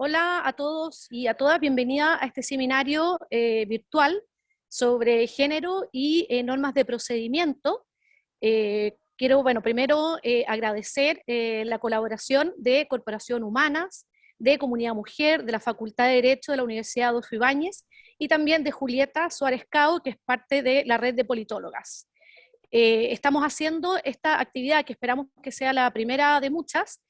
Hola a todos y a todas, bienvenida a este seminario eh, virtual sobre género y eh, normas de procedimiento. Eh, quiero, bueno, primero agradecer la colaboración de Corporación Humanas, de Comunidad Mujer, de la Facultad de Derecho de la Universidad Adolfo Ibáñez y también de Julieta Suárez Cao, que es parte de la red de politólogas. estamos haciendo esta actividad que esperamos que sea la primera de muchas,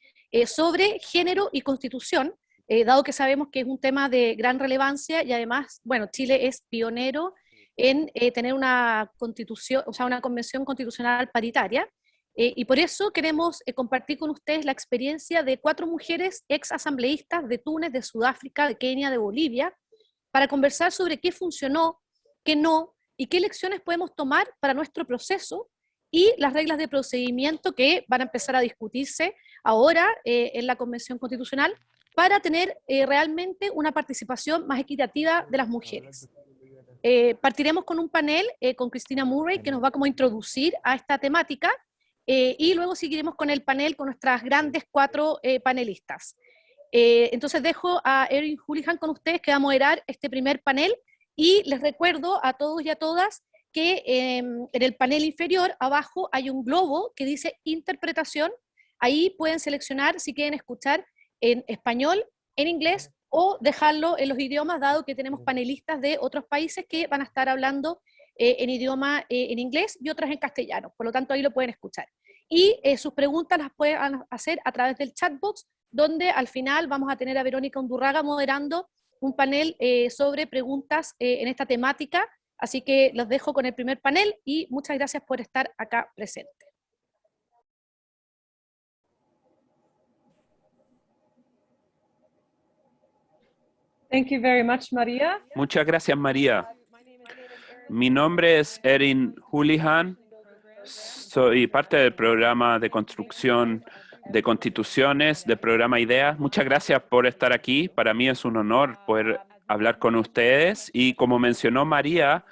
sobre género y constitución, eh, dado que sabemos que es un tema de gran relevancia y además, bueno, Chile es pionero en eh, tener una constitución, o sea, una convención constitucional paritaria, eh, y por eso queremos compartir con ustedes la experiencia de cuatro mujeres ex asambleístas de Túnez, de Sudáfrica, de Kenia, de Bolivia, para conversar sobre qué funcionó, qué no, y qué lecciones podemos tomar para nuestro proceso y las reglas de procedimiento que van a empezar a discutirse ahora en la Convención Constitucional para tener eh, realmente una participación más equitativa de las mujeres. Eh, partiremos con un panel eh, con Cristina Murray que nos va como a introducir a esta temática y luego seguiremos con el panel con nuestras grandes cuatro panelistas. entonces dejo a Erin Houlihan con ustedes que va a moderar este primer panel y les recuerdo a todos y a todas que em, en el panel inferior abajo hay un globo que dice interpretación, ahí pueden seleccionar si quieren escuchar en español, en inglés o dejarlo en los idiomas, dado que tenemos panelistas de otros países que van a estar hablando eh, en idioma eh, en inglés y otras en castellano, por lo tanto ahí lo pueden escuchar. Y eh, sus preguntas las pueden hacer a través del chatbox, donde al final vamos a tener a Verónica Undurraga moderando un panel sobre preguntas en esta temática, así que los dejo con el primer panel y muchas gracias por estar acá presente. Thank you very much, María. Muchas gracias, María. Mi nombre es Erin Houlihan. Soy parte del programa de construcción de constituciones del programa IDEA. Muchas gracias por estar aquí. Para mí es un honor poder hablar con ustedes. Y como mencionó María,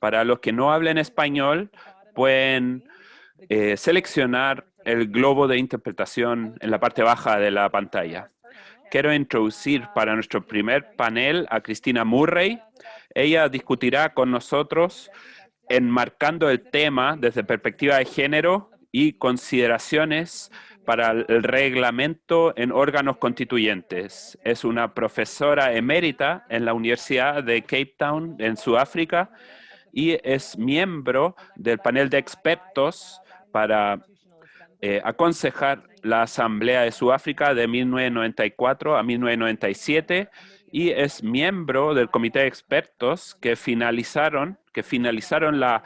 para los que no hablen español, pueden eh, seleccionar el globo de interpretación en la parte baja de la pantalla quiero introducir para nuestro primer panel a Cristina Murray. Ella discutirá con nosotros enmarcando el tema desde perspectiva de género y consideraciones para el reglamento en órganos constituyentes. Es una profesora emérita en la Universidad de Cape Town, en Sudáfrica, y es miembro del panel de expertos para eh, aconsejar la Asamblea de Sudáfrica de 1994 a 1997 y es miembro del comité de expertos que finalizaron, que finalizaron la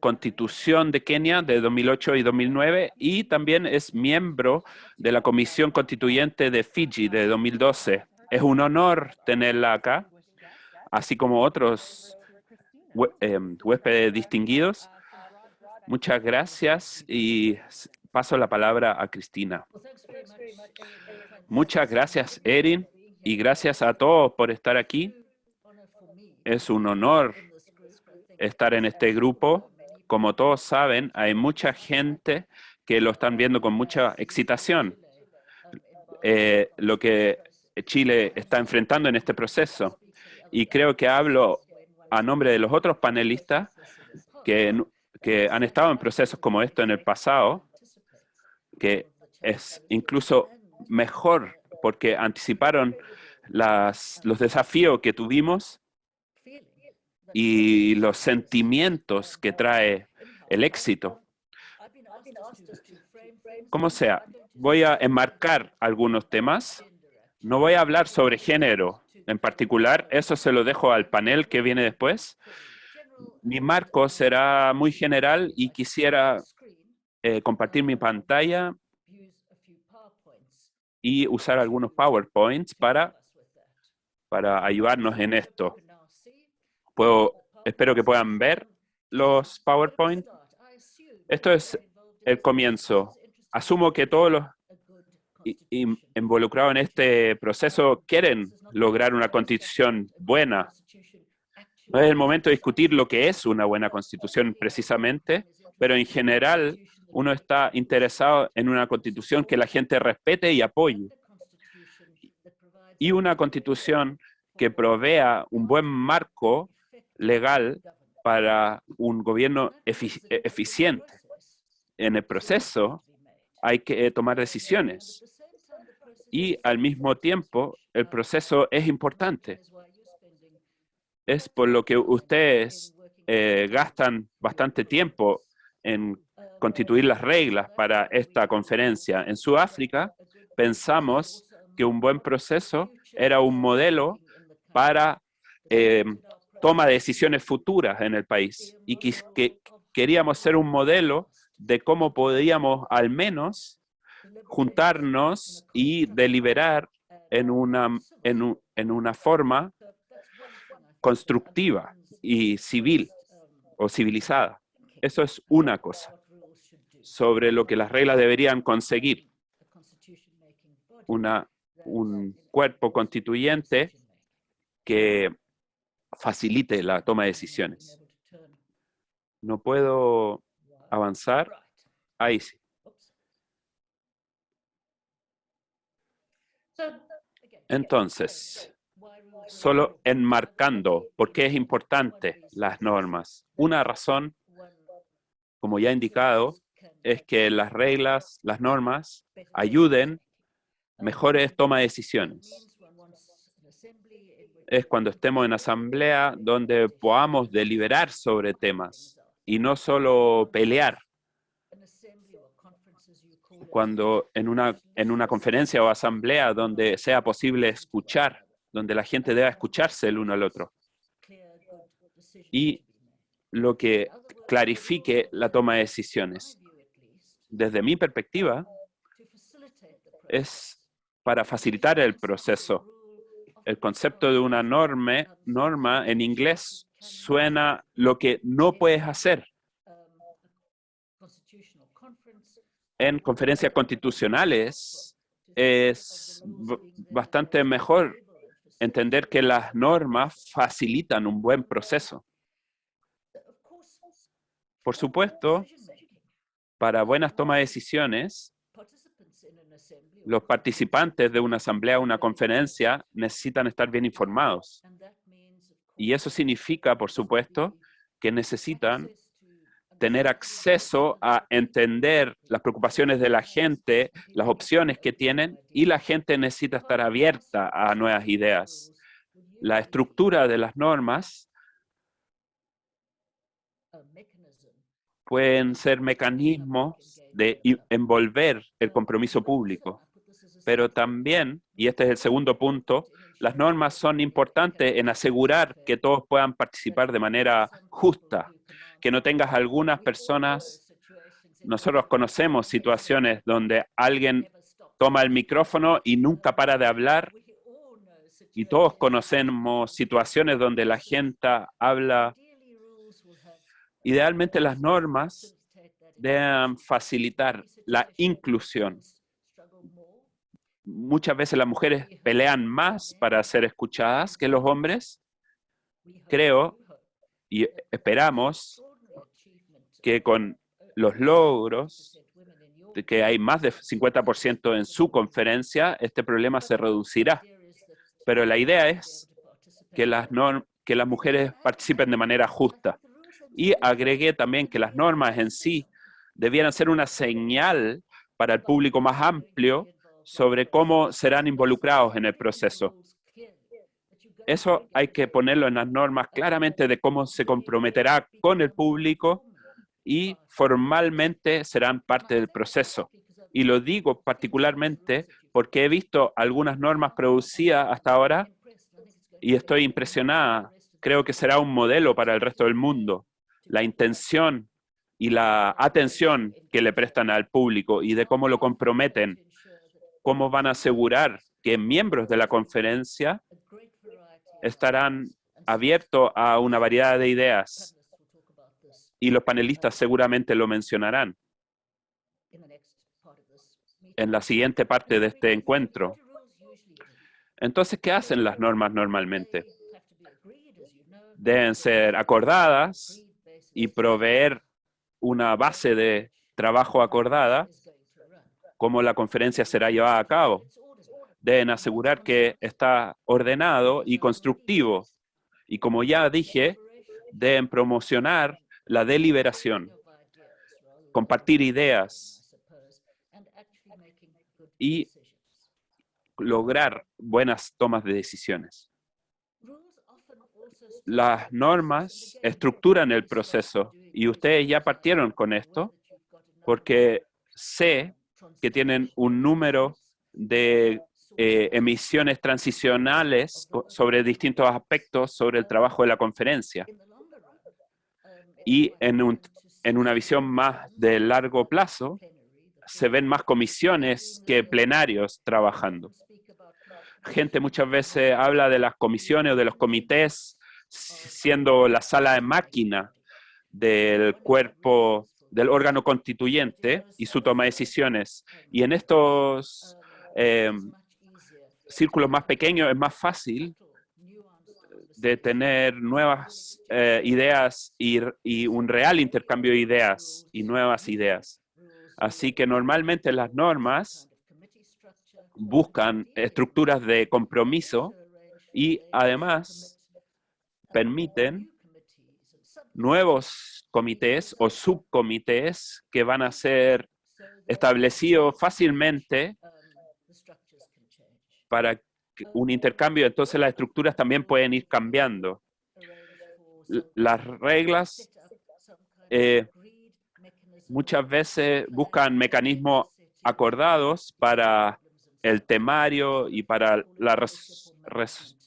Constitución de Kenia de 2008 y 2009 y también es miembro de la Comisión Constituyente de Fiji de 2012. Es un honor tenerla acá, así como otros em, huéspedes distinguidos. Muchas gracias y paso la palabra a Cristina. Muchas gracias, Erin, y gracias a todos por estar aquí. Es un honor estar en este grupo. Como todos saben, hay mucha gente que lo están viendo con mucha excitación, eh, lo que Chile está enfrentando en este proceso. Y creo que hablo a nombre de los otros panelistas que, que han estado en procesos como esto en el pasado que es incluso mejor porque anticiparon los desafíos que tuvimos y los sentimientos que trae el éxito. Como sea, voy a enmarcar algunos temas. No voy a hablar sobre género en particular, eso se lo dejo al panel que viene después. Mi marco será muy general y quisiera eh, compartir mi pantalla y usar algunos PowerPoints para, para ayudarnos en esto. Puedo, espero que puedan ver los PowerPoint. Esto es el comienzo. Asumo que todos los involucrados en este proceso quieren lograr una constitución buena. No es el momento de discutir lo que es una buena constitución precisamente, pero en general uno está interesado en una constitución que la gente respete y apoye. y una constitución que provea un buen marco legal para un gobierno eficiente. En el proceso hay que tomar decisiones y al mismo tiempo el proceso es importante. Es por lo que ustedes eh, gastan bastante tiempo en constituir las reglas para esta conferencia. En Sudáfrica pensamos que un buen proceso era un modelo para eh, toma de decisiones futuras en el país y que, queríamos ser un modelo de cómo podíamos al menos juntarnos y deliberar en una, en una forma constructiva y civil o civilizada. Eso es una cosa sobre lo que las reglas deberían conseguir. Una, un cuerpo constituyente que facilite la toma de decisiones. No puedo avanzar. Ahí sí. Entonces, solo enmarcando por qué es importante las normas. Una razón, como ya he indicado, es que las reglas, las normas, ayuden mejores toma de decisiones. Es cuando estemos en asamblea donde podamos deliberar sobre temas y no solo pelear. Cuando en una, en una conferencia o asamblea donde sea posible escuchar, donde la gente deba escucharse el uno al otro. Y lo que clarifique la toma de decisiones. Desde mi perspectiva, es para facilitar el proceso. El concepto de una norma, en inglés suena lo que no puedes hacer. En conferencias constitucionales es bastante mejor entender que las normas facilitan un buen proceso. Por supuesto, para buenas tomas de decisiones, los participantes de una asamblea o una conferencia necesitan estar bien informados. Y eso significa, por supuesto, que necesitan tener acceso a entender las preocupaciones de la gente, las opciones que tienen, y la gente necesita estar abierta a nuevas ideas. La estructura de las normas pueden ser mecanismos de envolver el compromiso público. Pero también, y este es el segundo punto, las normas son importantes en asegurar que todos puedan participar de manera justa, que no tengas algunas personas, nosotros conocemos situaciones donde alguien toma el micrófono y nunca para de hablar, y todos conocemos situaciones donde la gente habla Idealmente las normas deben facilitar la inclusión. Muchas veces las mujeres pelean más para ser escuchadas que los hombres. Creo y esperamos que con los logros que hay más de 50% en su conferencia, este problema se reducirá. Pero la idea es que las, que las mujeres participen de manera justa. Y agregué también que las normas en sí debieran ser una señal para el público más amplio sobre cómo serán involucrados en el proceso. Eso hay que ponerlo en las normas claramente de cómo se comprometerá con el público y formalmente serán parte del proceso. Y lo digo particularmente porque he visto algunas normas producidas hasta ahora y estoy impresionada. Creo que será un modelo para el resto del mundo la intención y la atención que le prestan al público y de cómo lo comprometen, cómo van a asegurar que miembros de la conferencia estarán abiertos a una variedad de ideas y los panelistas seguramente lo mencionarán en la siguiente parte de este encuentro. Entonces, ¿qué hacen las normas normalmente? Deben ser acordadas y proveer una base de trabajo acordada, cómo la conferencia será llevada a cabo. deben asegurar que está ordenado y constructivo. Y como ya dije, deben promocionar la deliberación, compartir ideas y lograr buenas tomas de decisiones. Las normas estructuran el proceso y ustedes ya partieron con esto porque sé que tienen un número de eh, emisiones transicionales sobre distintos aspectos sobre el trabajo de la conferencia. Y en, un, en una visión más de largo plazo, se ven más comisiones que plenarios trabajando. Gente muchas veces habla de las comisiones o de los comités siendo la sala de máquina del cuerpo, del órgano constituyente y su toma de decisiones. Y en estos em, círculos más pequeños es más fácil de tener nuevas eh, ideas y, y, un real intercambio de ideas y nuevas ideas. Así que normalmente las normas buscan estructuras de compromiso y además permiten nuevos comités o subcomités que van a ser establecidos fácilmente para un intercambio, entonces las estructuras también pueden ir cambiando. Las reglas eh, muchas veces buscan mecanismos acordados para el temario y para la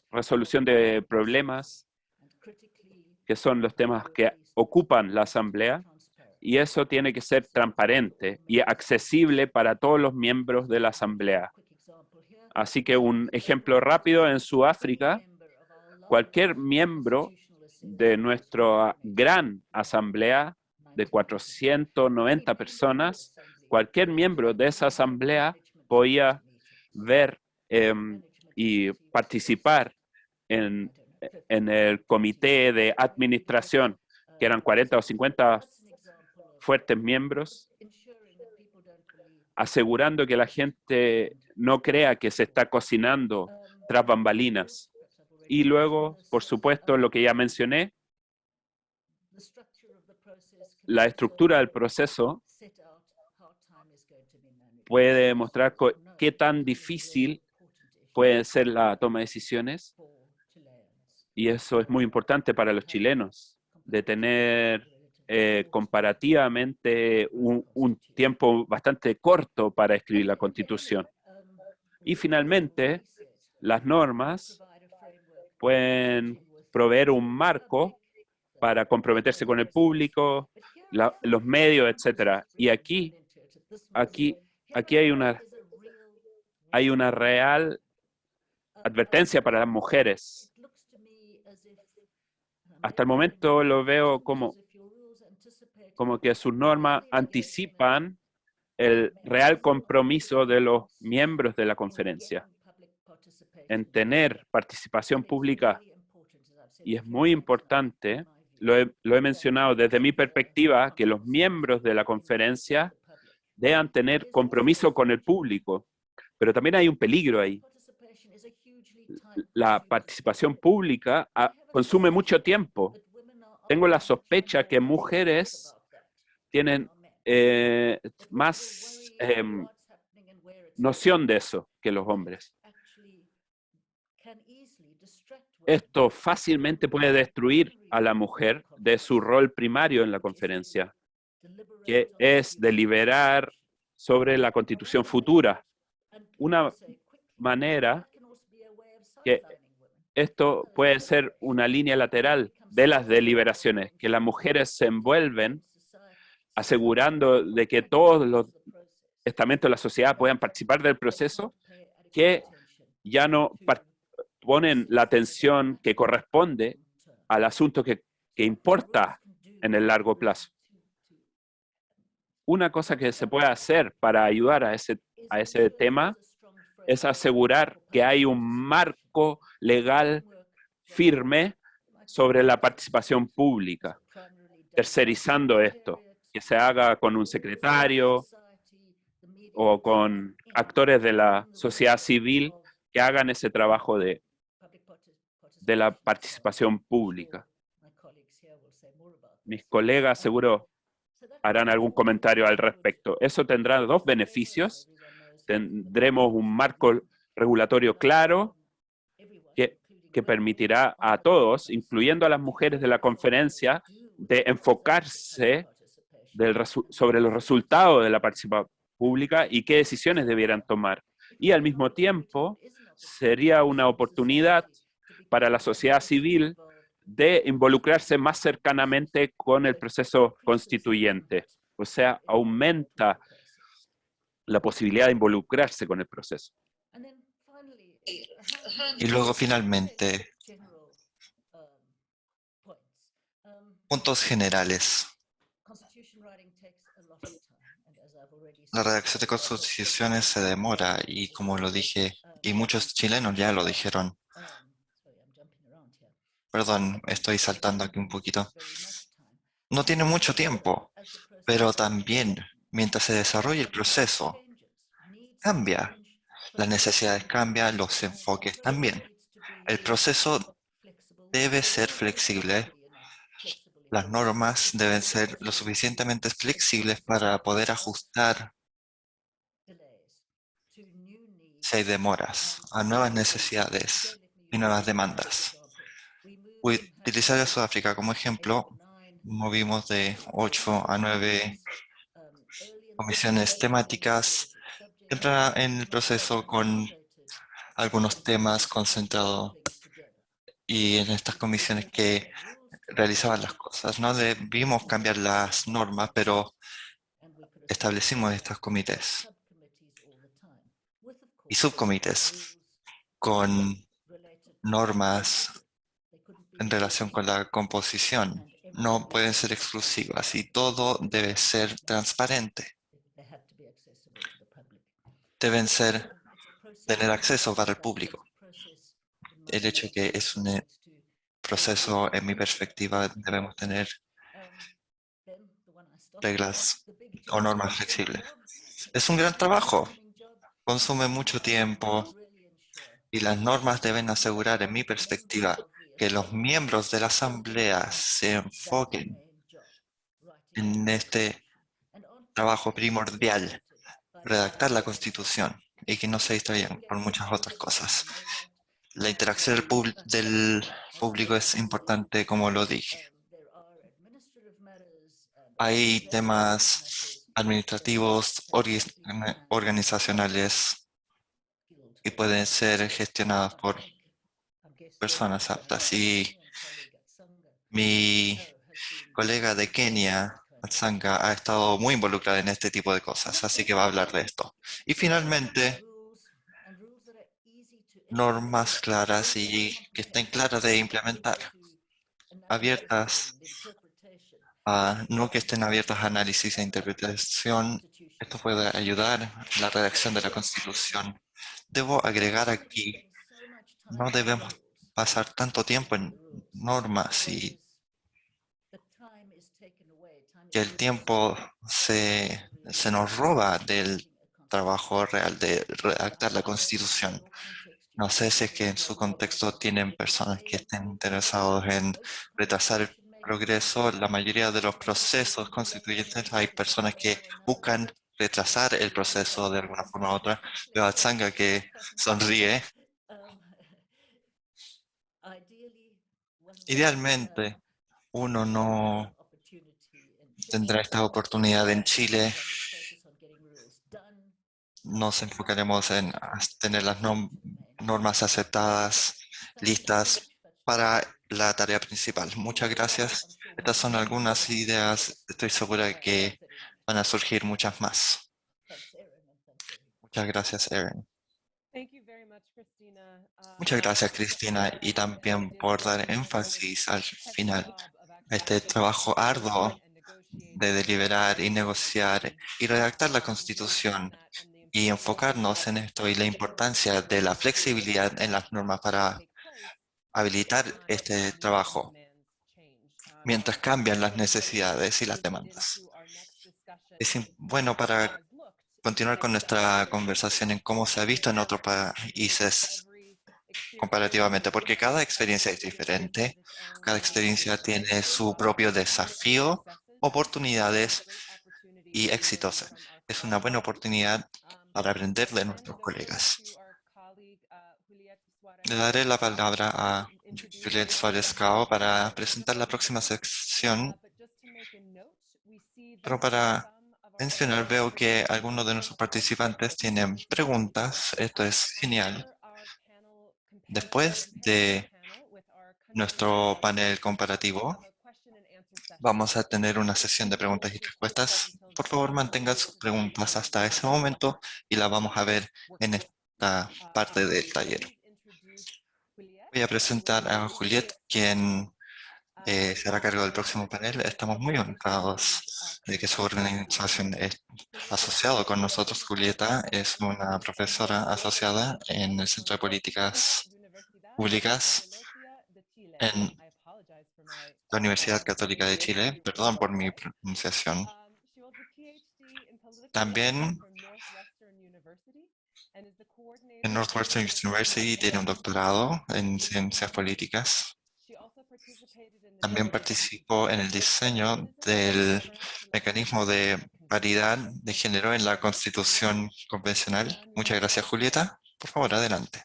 resolución de problemas, que son los temas que ocupan la asamblea, y eso tiene que ser transparente y accesible para todos los miembros de la asamblea. Así que un ejemplo rápido, en Sudáfrica, cualquier miembro de nuestra gran asamblea de 490 personas, cualquier miembro de esa asamblea podía ver em, y participar en, en el comité de administración, que eran 40 o 50 fuertes miembros, asegurando que la gente no crea que se está cocinando tras bambalinas. Y luego, por supuesto, lo que ya mencioné, la estructura del proceso puede mostrar qué tan difícil puede ser la toma de decisiones. Y eso es muy importante para los chilenos, de tener eh, comparativamente un, tiempo bastante corto para escribir la Constitución. Y finalmente, las normas pueden proveer un marco para comprometerse con el público, los medios, etcétera. Y aquí, aquí, aquí hay una, hay una real advertencia para las mujeres. Hasta el momento lo veo como como que sus normas anticipan el real compromiso de los miembros de la conferencia en tener participación pública. Y es muy importante, lo he, lo he mencionado desde mi perspectiva, que los miembros de la conferencia deban tener compromiso con el público. Pero también hay un peligro ahí. La participación pública ah, consume mucho tiempo. Tengo la sospecha que mujeres tienen eh, más em, noción de eso que los hombres. Esto fácilmente puede destruir a la mujer de su rol primario en la conferencia, que es deliberar sobre la constitución futura. Una manera que esto puede ser una línea lateral de las deliberaciones, que las mujeres se envuelven asegurando de que todos los estamentos de la sociedad puedan participar del proceso, que ya no ponen la atención que corresponde al asunto que, importa en el largo plazo. Una cosa que se puede hacer para ayudar a ese, a ese tema es asegurar que hay un marco legal firme sobre la participación pública, tercerizando esto que se haga con un secretario o con actores de la sociedad civil que hagan ese trabajo de, de la participación pública. Mis colegas seguro harán algún comentario al respecto. Eso tendrá dos beneficios. Tendremos un marco regulatorio claro que, que permitirá a todos, incluyendo a las mujeres de la conferencia, de enfocarse sobre los resultados de la participación pública y qué decisiones debieran tomar. Y al mismo tiempo, sería una oportunidad para la sociedad civil de involucrarse más cercanamente con el proceso constituyente. O sea, aumenta la posibilidad de involucrarse con el proceso. Y luego finalmente, puntos generales. La redacción de constituciones se demora y como lo dije, y muchos chilenos ya lo dijeron, Perdón, estoy saltando aquí un poquito. No tiene mucho tiempo, pero también mientras se desarrolla el proceso, cambia. Las necesidades cambian, los enfoques también. El proceso debe ser flexible. Las normas deben ser lo suficientemente flexibles para poder ajustar si hay demoras a nuevas necesidades y nuevas demandas utilizar a Sudáfrica como ejemplo, movimos de 8 a 9 comisiones temáticas en el proceso con algunos temas concentrados y en estas comisiones que realizaban las cosas. No debimos cambiar las normas, pero establecimos estos comités y subcomités con normas en relación con la composición. No pueden ser exclusivas y todo debe ser transparente. Deben ser, tener acceso para el público. El hecho que es un eh, proceso, en mi perspectiva, debemos tener reglas o normas flexibles. Es un gran trabajo, consume mucho tiempo y las normas deben asegurar, en mi perspectiva, que los miembros de la Asamblea se enfoquen en este trabajo primordial, redactar la Constitución, y que no se distraigan por muchas otras cosas. La interacción del, público es importante, como lo dije. Hay temas administrativos, organizacionales, y pueden ser gestionados por personas aptas. Y mi colega de Kenia, Atsanga, ha estado muy involucrada en este tipo de cosas, así que va a hablar de esto. Y finalmente, normas claras y que estén claras de implementar, abiertas, no que estén abiertas a análisis e interpretación. Esto puede ayudar en la redacción de la Constitución. Debo agregar aquí, no debemos pasar tanto tiempo en normas y que el tiempo se, se nos roba del trabajo real de redactar la Constitución. No sé si es que en su contexto tienen personas que estén interesados en retrasar el progreso. La mayoría de los procesos constituyentes hay personas que buscan retrasar el proceso de alguna forma u otra. Veo a Tsanga que sonríe. Idealmente, uno no tendrá esta oportunidad en Chile. Nos enfocaremos en tener las normas aceptadas, listas para la tarea principal. Muchas gracias. Estas son algunas ideas. Estoy segura que van a surgir muchas más. Muchas gracias, Erin. Muchas gracias, Cristina, y también por dar énfasis al final a este trabajo arduo de deliberar y negociar y redactar la Constitución y enfocarnos en esto y la importancia de la flexibilidad en las normas para habilitar este trabajo mientras cambian las necesidades y las demandas. Es bueno para continuar con nuestra conversación en cómo se ha visto en otros países comparativamente, porque cada experiencia es diferente, cada experiencia tiene su propio desafío, oportunidades y éxitos. Es una buena oportunidad para aprender de nuestros colegas. Le daré la palabra a Juliette Suárez Cao para presentar la próxima sección. Pero para mencionar, veo que algunos de nuestros participantes tienen preguntas. Esto es genial. Después de nuestro panel comparativo, vamos a tener una sesión de preguntas y respuestas. Por favor, mantengan sus preguntas hasta ese momento y la vamos a ver en esta parte del taller. Voy a presentar a Juliet, quien eh, se hará cargo del próximo panel. Estamos muy honrados de que su organización esté asociado con nosotros. Julieta es una profesora asociada en el Centro de Políticas Públicas en la Universidad Católica de Chile. Perdón por mi pronunciación. También en Northwestern University tiene un doctorado en ciencias políticas. También participó en el diseño del mecanismo de paridad de género en la Constitución Convencional. Muchas gracias, Julieta. Por favor, adelante.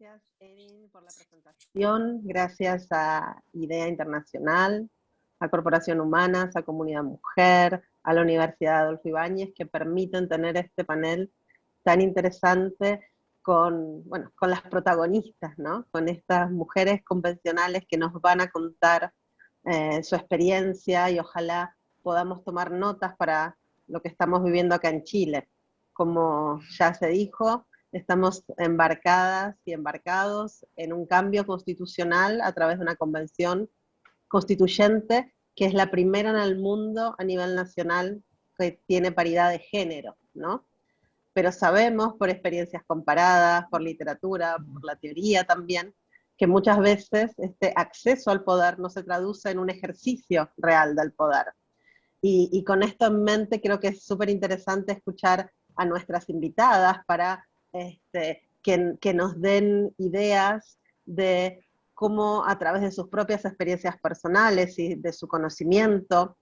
Gracias, Erin, por la presentación. Gracias a IDEA Internacional, a Corporación Humanas, a Comunidad Mujer, a la Universidad Adolfo Ibáñez, que permiten tener este panel tan interesante con, bueno, con las protagonistas, ¿no? con estas mujeres convencionales que nos van a contar eh, su experiencia y ojalá podamos tomar notas para lo que estamos viviendo acá en Chile. Como ya se dijo, estamos embarcadas y embarcados en un cambio constitucional a través de una convención constituyente que es la primera en el mundo a nivel nacional que tiene paridad de género, ¿no? pero sabemos por experiencias comparadas, por literatura, por la teoría también, que muchas veces este acceso al poder no se traduce en un ejercicio real del poder. Y, con esto en mente creo que es súper interesante escuchar a nuestras invitadas para este, que, que nos den ideas de cómo a través de sus propias experiencias personales y de su conocimiento,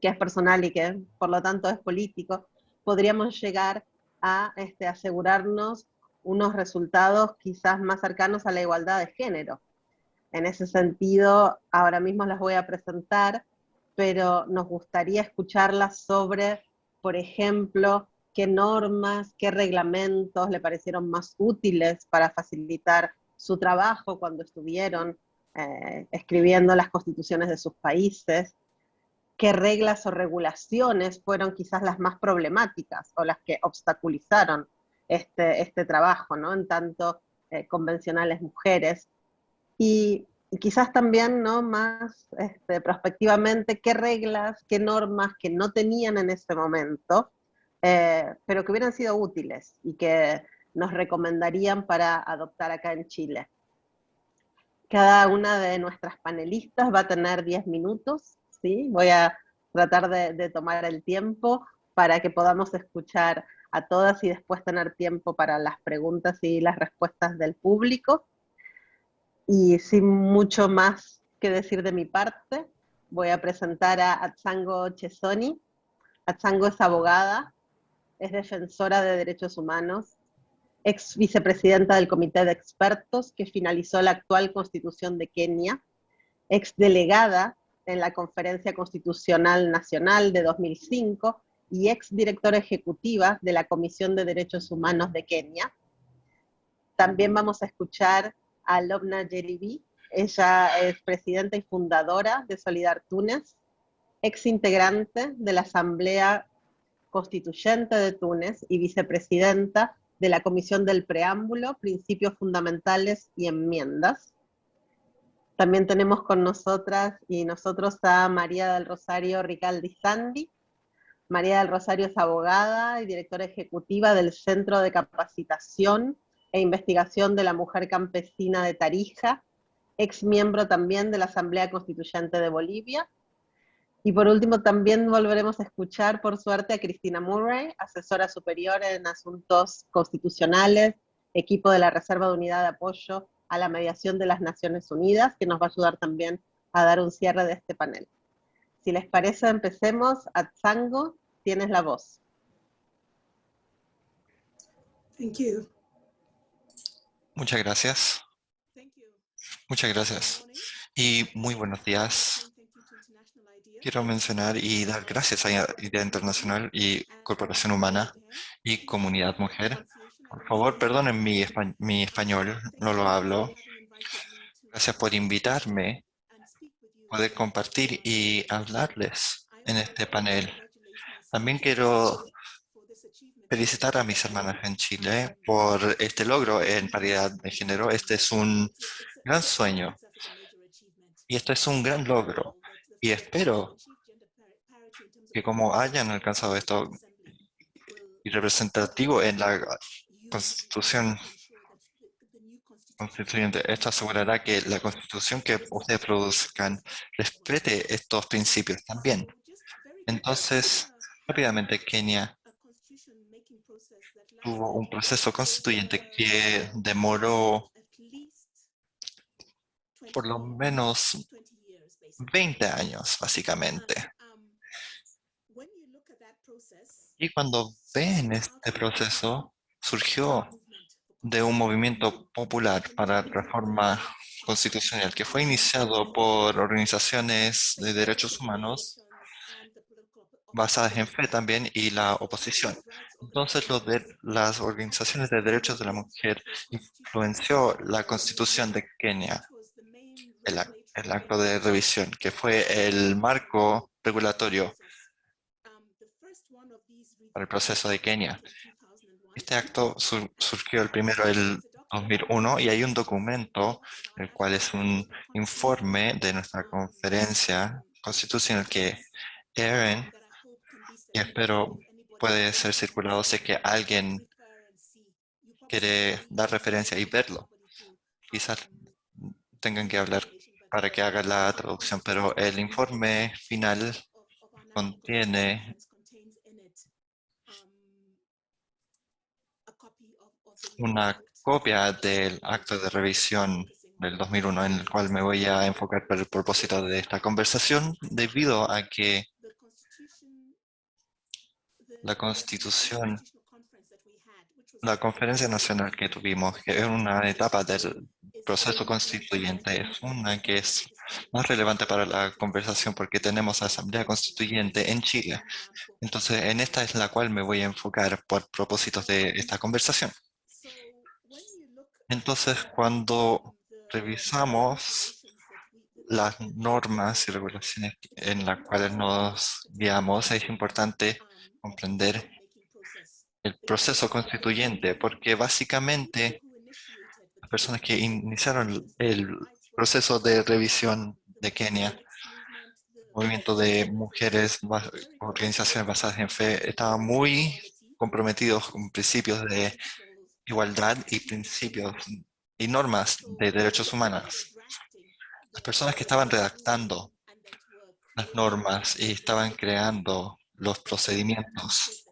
que es personal y que por lo tanto es político, podríamos llegar a este, asegurarnos unos resultados quizás más cercanos a la igualdad de género. En ese sentido, ahora mismo las voy a presentar, pero nos gustaría escucharlas sobre, por ejemplo, qué normas, qué reglamentos le parecieron más útiles para facilitar su trabajo cuando estuvieron eh, escribiendo las constituciones de sus países, qué reglas o regulaciones fueron quizás las más problemáticas o las que obstaculizaron este, este trabajo, ¿no? En tanto eh, convencionales mujeres. Y, quizás también, ¿no? Más este, prospectivamente, qué reglas, qué normas que no tenían en ese momento, eh, pero que hubieran sido útiles y que nos recomendarían para adoptar acá en Chile. Cada una de nuestras panelistas va a tener 10 minutos Voy a tratar de, tomar el tiempo para que podamos escuchar a todas y después tener tiempo para las preguntas y las respuestas del público. Y sin mucho más que decir de mi parte, voy a presentar a Atsango Chesoni. Atsango es abogada, es defensora de derechos humanos, ex vicepresidenta del Comité de Expertos que finalizó la actual constitución de Kenia, ex delegada en la Conferencia Constitucional Nacional de 2005 y ex directora ejecutiva de la Comisión de Derechos Humanos de Kenia. También vamos a escuchar a Lobna Jeribi, ella es presidenta y fundadora de Solidar Túnez, ex integrante de la Asamblea Constituyente de Túnez y vicepresidenta de la Comisión del Preámbulo, Principios Fundamentales y Enmiendas. También tenemos con nosotras y nosotros a María del Rosario Ricaldi Sandi. María del Rosario es abogada y directora ejecutiva del Centro de Capacitación e Investigación de la Mujer Campesina de Tarija, ex miembro también de la Asamblea Constituyente de Bolivia. Y por último también volveremos a escuchar, por suerte, a Cristina Murray, asesora superior en asuntos constitucionales equipo de la Reserva de Unidad de Apoyo a la Mediación de las Naciones Unidas, que nos va a ayudar también a dar un cierre de este panel. Si les parece, empecemos. Atzango, tienes la voz. Thank you. Muchas gracias. Muchas gracias. Y muy buenos días. Quiero mencionar y dar gracias a Idea Internacional y Corporación Humana y Comunidad Mujer. Por favor, perdonen mi, español, no lo hablo. Gracias por invitarme poder compartir y hablarles en este panel. También quiero felicitar a mis hermanas en Chile por este logro en paridad de género. Este es un gran sueño y esto es un gran logro. Y espero que como hayan alcanzado esto y representativo en la Constitución Constituyente, esto asegurará que la Constitución que ustedes produzcan respete estos principios también. Entonces, rápidamente Kenia tuvo un proceso constituyente que demoró por lo menos 20 años, básicamente. Y cuando ven este proceso, surgió de un movimiento popular para reforma constitucional que fue iniciado por organizaciones de derechos humanos basadas en fe también y la oposición. Entonces, lo de las organizaciones de derechos de la mujer influenció la constitución de Kenia el, acto de revisión, que fue el marco regulatorio para el proceso de Kenia. Este acto surgió el primero el 2001 y hay un documento, el cual es un informe de nuestra conferencia constitucional que Erin, y espero puede ser circulado, sé que alguien quiere dar referencia y verlo. Quizás tengan que hablar para que haga la traducción, pero el informe final contiene una copia del acto de revisión del 2001 en el cual me voy a enfocar por el propósito de esta conversación debido a que la constitución, la conferencia nacional que tuvimos, que es una etapa del proceso constituyente es una que es más relevante para la conversación porque tenemos asamblea constituyente en Chile. Entonces, en esta es la cual me voy a enfocar por propósitos de esta conversación. Entonces, cuando revisamos las normas y regulaciones en las cuales nos guiamos, es importante comprender el proceso constituyente, porque básicamente personas que iniciaron el proceso de revisión de Kenia, movimiento de mujeres, organizaciones basadas en fe, estaban muy comprometidos con principios de igualdad y principios y normas de derechos humanos. Las personas que estaban redactando las normas y estaban creando los procedimientos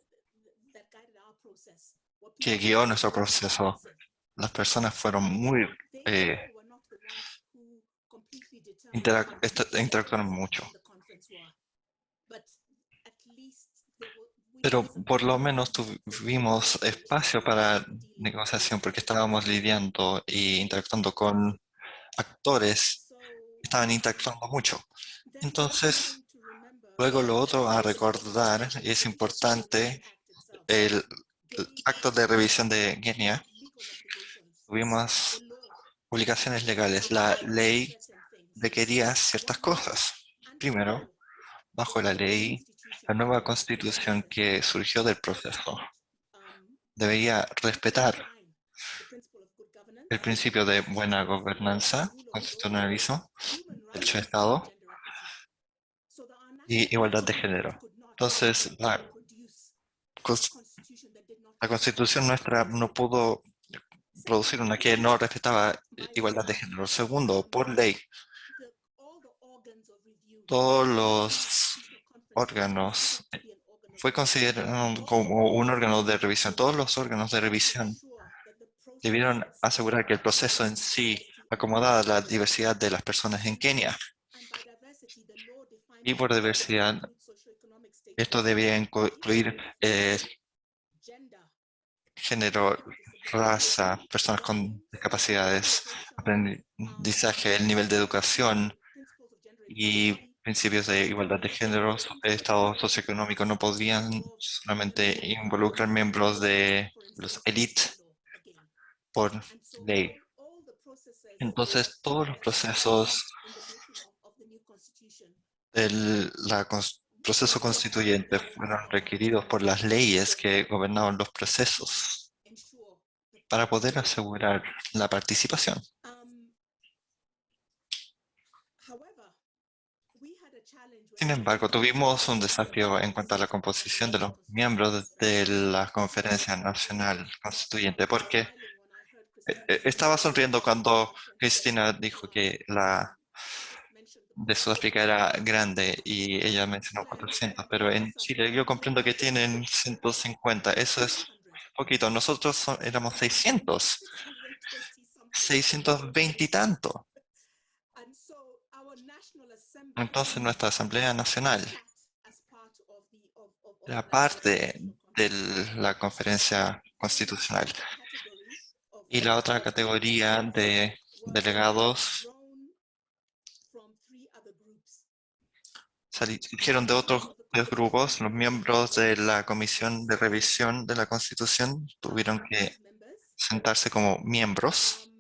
que guió nuestro proceso las personas fueron muy... Eh, interactuaron mucho. Pero por lo menos tuvimos espacio para negociación porque estábamos lidiando e interactuando con actores estaban interactuando mucho. Entonces, luego lo otro a recordar, y es importante, el, acto de revisión de Kenia tuvimos publicaciones legales. La ley requería ciertas cosas. Primero, bajo la ley, la nueva constitución que surgió del proceso debería respetar el principio de buena gobernanza, constitucionalizo, derecho de Estado y igualdad de género. Entonces, la, la constitución nuestra no pudo producir una que no respetaba igualdad de género. Segundo, por ley, todos los órganos fue considerado como un órgano de revisión. Todos los órganos de revisión debieron asegurar que el proceso en sí acomodaba la diversidad de las personas en Kenia. Y por diversidad, esto debía incluir eh, género, raza, personas con discapacidades, aprendizaje, el nivel de educación y principios de igualdad de género, el estado socioeconómico no podían solamente involucrar miembros de los élites por ley. Entonces, todos los procesos del proceso constituyente fueron requeridos por las leyes que gobernaban los procesos para poder asegurar la participación. Sin embargo, tuvimos un desafío en cuanto a la composición de los miembros de la Conferencia Nacional Constituyente, porque eh, eh, estaba sonriendo cuando Cristina dijo que la de Sudáfrica era grande y ella mencionó 400, pero en Chile yo comprendo que tienen 150, eso es poquito. Nosotros éramos 600, 620 y tanto. Entonces nuestra Asamblea Nacional era parte de la conferencia constitucional. Y la otra categoría de delegados surgieron de otros grupos. Los miembros de la Comisión de Revisión de la Constitución tuvieron que sentarse como miembros.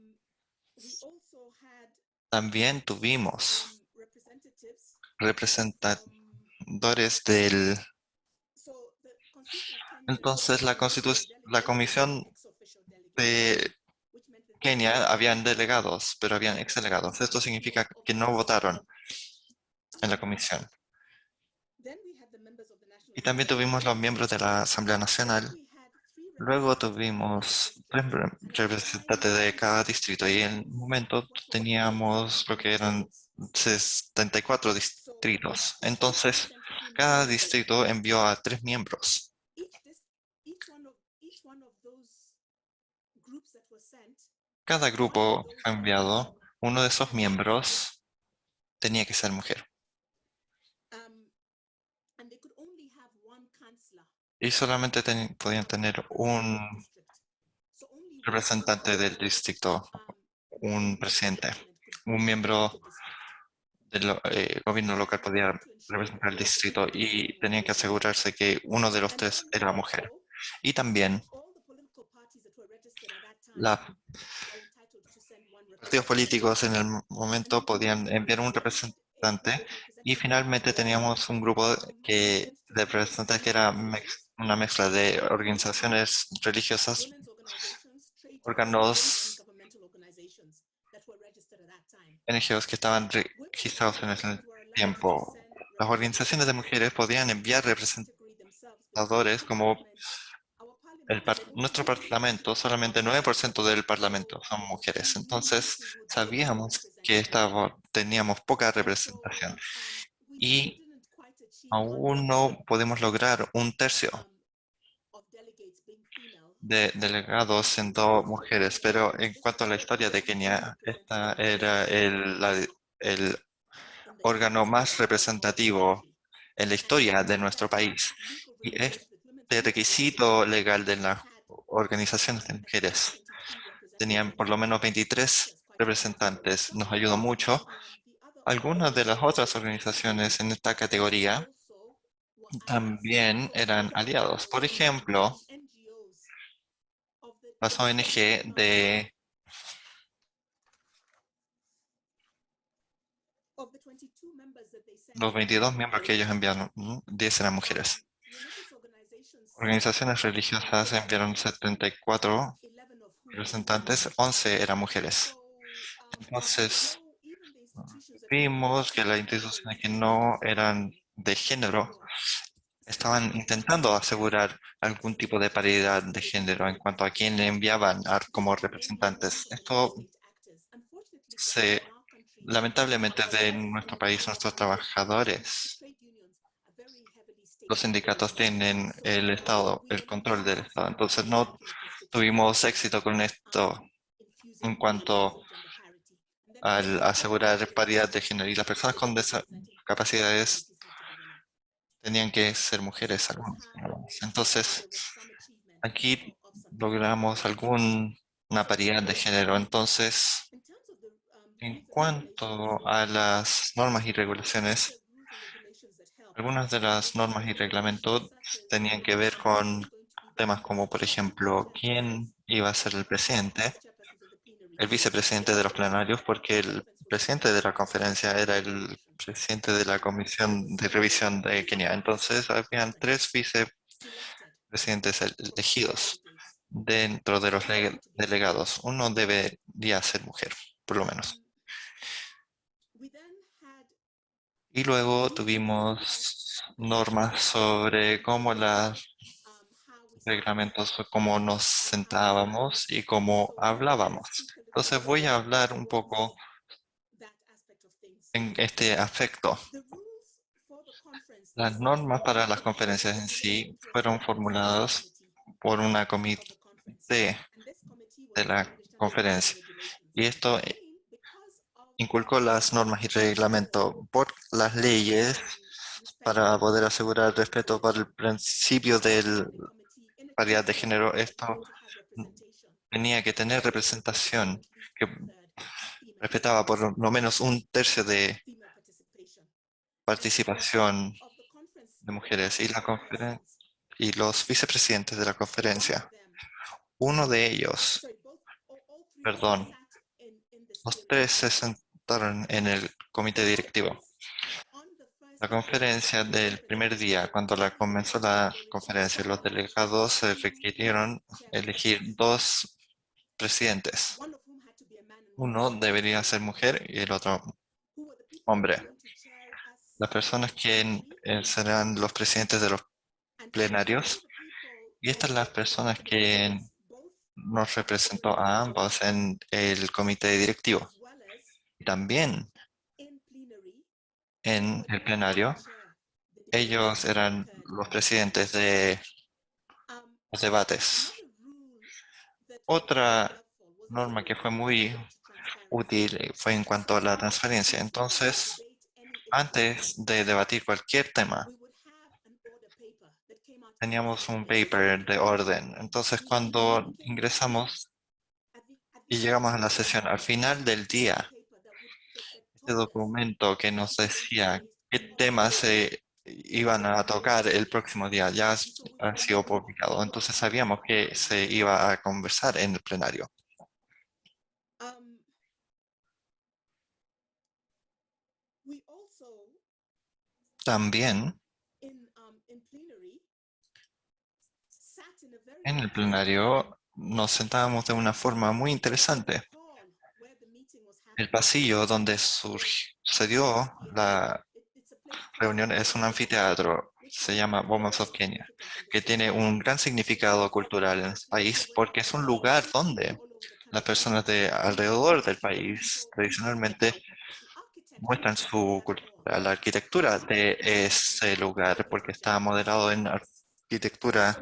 También tuvimos representadores del... Entonces la, la Comisión de Kenia habían delegados, pero habían ex-delegados. Esto significa que no votaron en la comisión. Y también tuvimos los miembros de la Asamblea Nacional. Luego tuvimos representantes de cada distrito y en un momento teníamos lo que eran 74 distritos. Entonces, cada distrito envió a tres miembros. Cada grupo enviado, uno de esos miembros tenía que ser mujer. Y solamente podían tener un representante del distrito, un presidente, un miembro del eh, gobierno local podía representar el distrito y tenían que asegurarse que uno de los tres era mujer. Y también los partidos políticos en el momento podían enviar un representante y finalmente teníamos un grupo que, de representantes que era una mezcla de organizaciones religiosas, órganos NGOs que estaban registrados en ese tiempo. Las organizaciones de mujeres podían enviar representadores como el nuestro parlamento, solamente 9% del parlamento son mujeres. Entonces, sabíamos que teníamos poca representación y aún no podemos lograr un tercio de delegados siendo mujeres, pero en cuanto a la historia de Kenia, esta era el, el órgano más representativo en la historia de nuestro país. Y este requisito legal de las organizaciones de mujeres tenían por lo menos 23 representantes. Nos ayudó mucho. Algunas de las otras organizaciones en esta categoría también eran aliados. Por ejemplo, las ONG de los 22 miembros que ellos enviaron, 10 eran mujeres. Organizaciones religiosas enviaron 74 representantes, 11 eran mujeres. Entonces, vimos que las instituciones que no eran de género estaban intentando asegurar algún tipo de paridad de género en cuanto a quién enviaban como representantes. Esto se, lamentablemente de nuestro país, nuestros trabajadores, los sindicatos tienen el Estado, el control del Estado, entonces no tuvimos éxito con esto en cuanto al asegurar paridad de género. Y las personas con discapacidades tenían que ser mujeres. Entonces, aquí logramos alguna paridad de género. Entonces, en cuanto a las normas y regulaciones, algunas de las normas y reglamentos tenían que ver con temas como, por ejemplo, quién iba a ser el presidente, el vicepresidente de los plenarios, porque el presidente de la conferencia era el presidente de la comisión de revisión de Kenia. Entonces, habían tres vicepresidentes elegidos dentro de los delegados. Uno debería ser mujer, por lo menos. Y luego tuvimos normas sobre cómo los reglamentos, cómo nos sentábamos y cómo hablábamos. Entonces voy a hablar un poco en este aspecto. Las normas para las conferencias en sí fueron formuladas por una comité de la conferencia. Y esto inculcó las normas y reglamentos por las leyes para poder asegurar respeto para el principio de paridad de género. Esto tenía que tener representación que respetaba por lo menos un tercio de participación de mujeres y, la y los vicepresidentes de la conferencia. Uno de ellos, perdón, los tres se en el comité directivo. La conferencia del primer día, cuando la comenzó la conferencia, los delegados se requirieron elegir dos presidentes. Uno debería ser mujer y el otro hombre. Las personas que eh, serán los presidentes de los plenarios. Y estas las personas que nos representó a ambos en el comité directivo. También en el plenario, ellos eran los presidentes de los debates. Otra norma que fue muy útil fue en cuanto a la transferencia. Entonces, antes de debatir cualquier tema, teníamos un paper de orden. Entonces, cuando ingresamos y llegamos a la sesión, al final del día, este documento que nos decía qué temas se iban a tocar el próximo día ya ha sido publicado. Entonces sabíamos que se iba a conversar en el plenario. También en el plenario nos sentábamos de una forma muy interesante el pasillo donde sucedió la reunión es un anfiteatro, se llama Women's of Kenya, que tiene un gran significado cultural en el país porque es un lugar donde las personas de alrededor del país tradicionalmente muestran su cultura, la arquitectura de ese lugar porque está moderado en arquitectura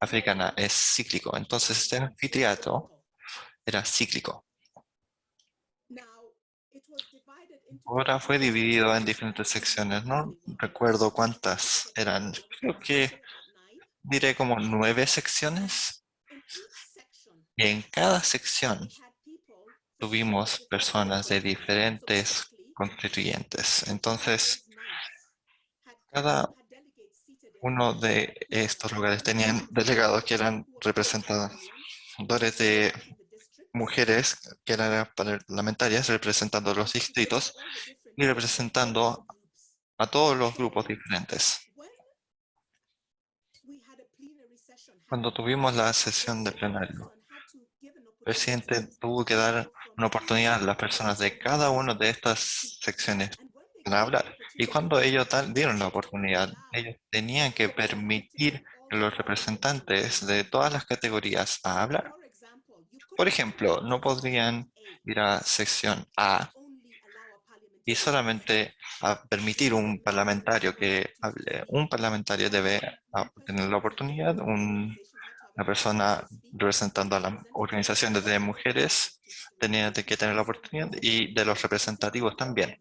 africana, es cíclico. Entonces este anfiteatro era cíclico. Ahora fue dividido en diferentes secciones. No recuerdo cuántas eran. Creo que diré como nueve secciones. Y en cada sección tuvimos personas de diferentes constituyentes. Entonces, cada uno de estos lugares tenían delegados que eran representadores de mujeres que eran parlamentarias representando los distritos y representando a todos los grupos diferentes. Cuando tuvimos la sesión de plenario, el presidente tuvo que dar una oportunidad a las personas de cada una de estas secciones para hablar. Y cuando ellos dieron la oportunidad, ellos tenían que permitir a los representantes de todas las categorías a hablar. Por ejemplo, no podrían ir a sección A y solamente a permitir un parlamentario que hable. Un parlamentario debe tener la oportunidad, un la persona representando a las organizaciones de mujeres tenía que tener la oportunidad y de los representativos también,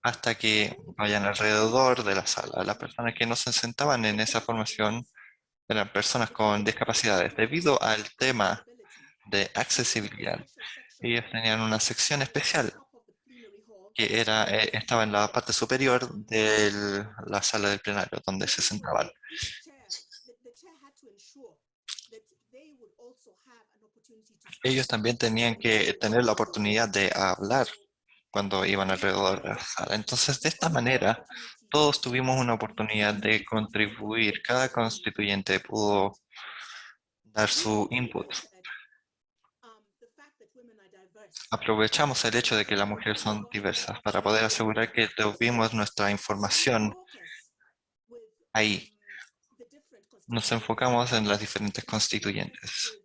hasta que vayan alrededor de la sala. Las personas que no se sentaban en esa formación eran personas con discapacidades. Debido al tema de accesibilidad, ellos tenían una sección especial que era, eh, estaba en la parte superior de la sala del plenario, donde se sentaban. Ellos también tenían que tener la oportunidad de hablar cuando iban alrededor de la sala. Entonces, de esta manera, todos tuvimos una oportunidad de contribuir. Cada constituyente pudo dar su input aprovechamos el hecho de que las mujeres son diversas para poder asegurar que tuvimos nuestra información ahí. Nos enfocamos en las diferentes constituyentes.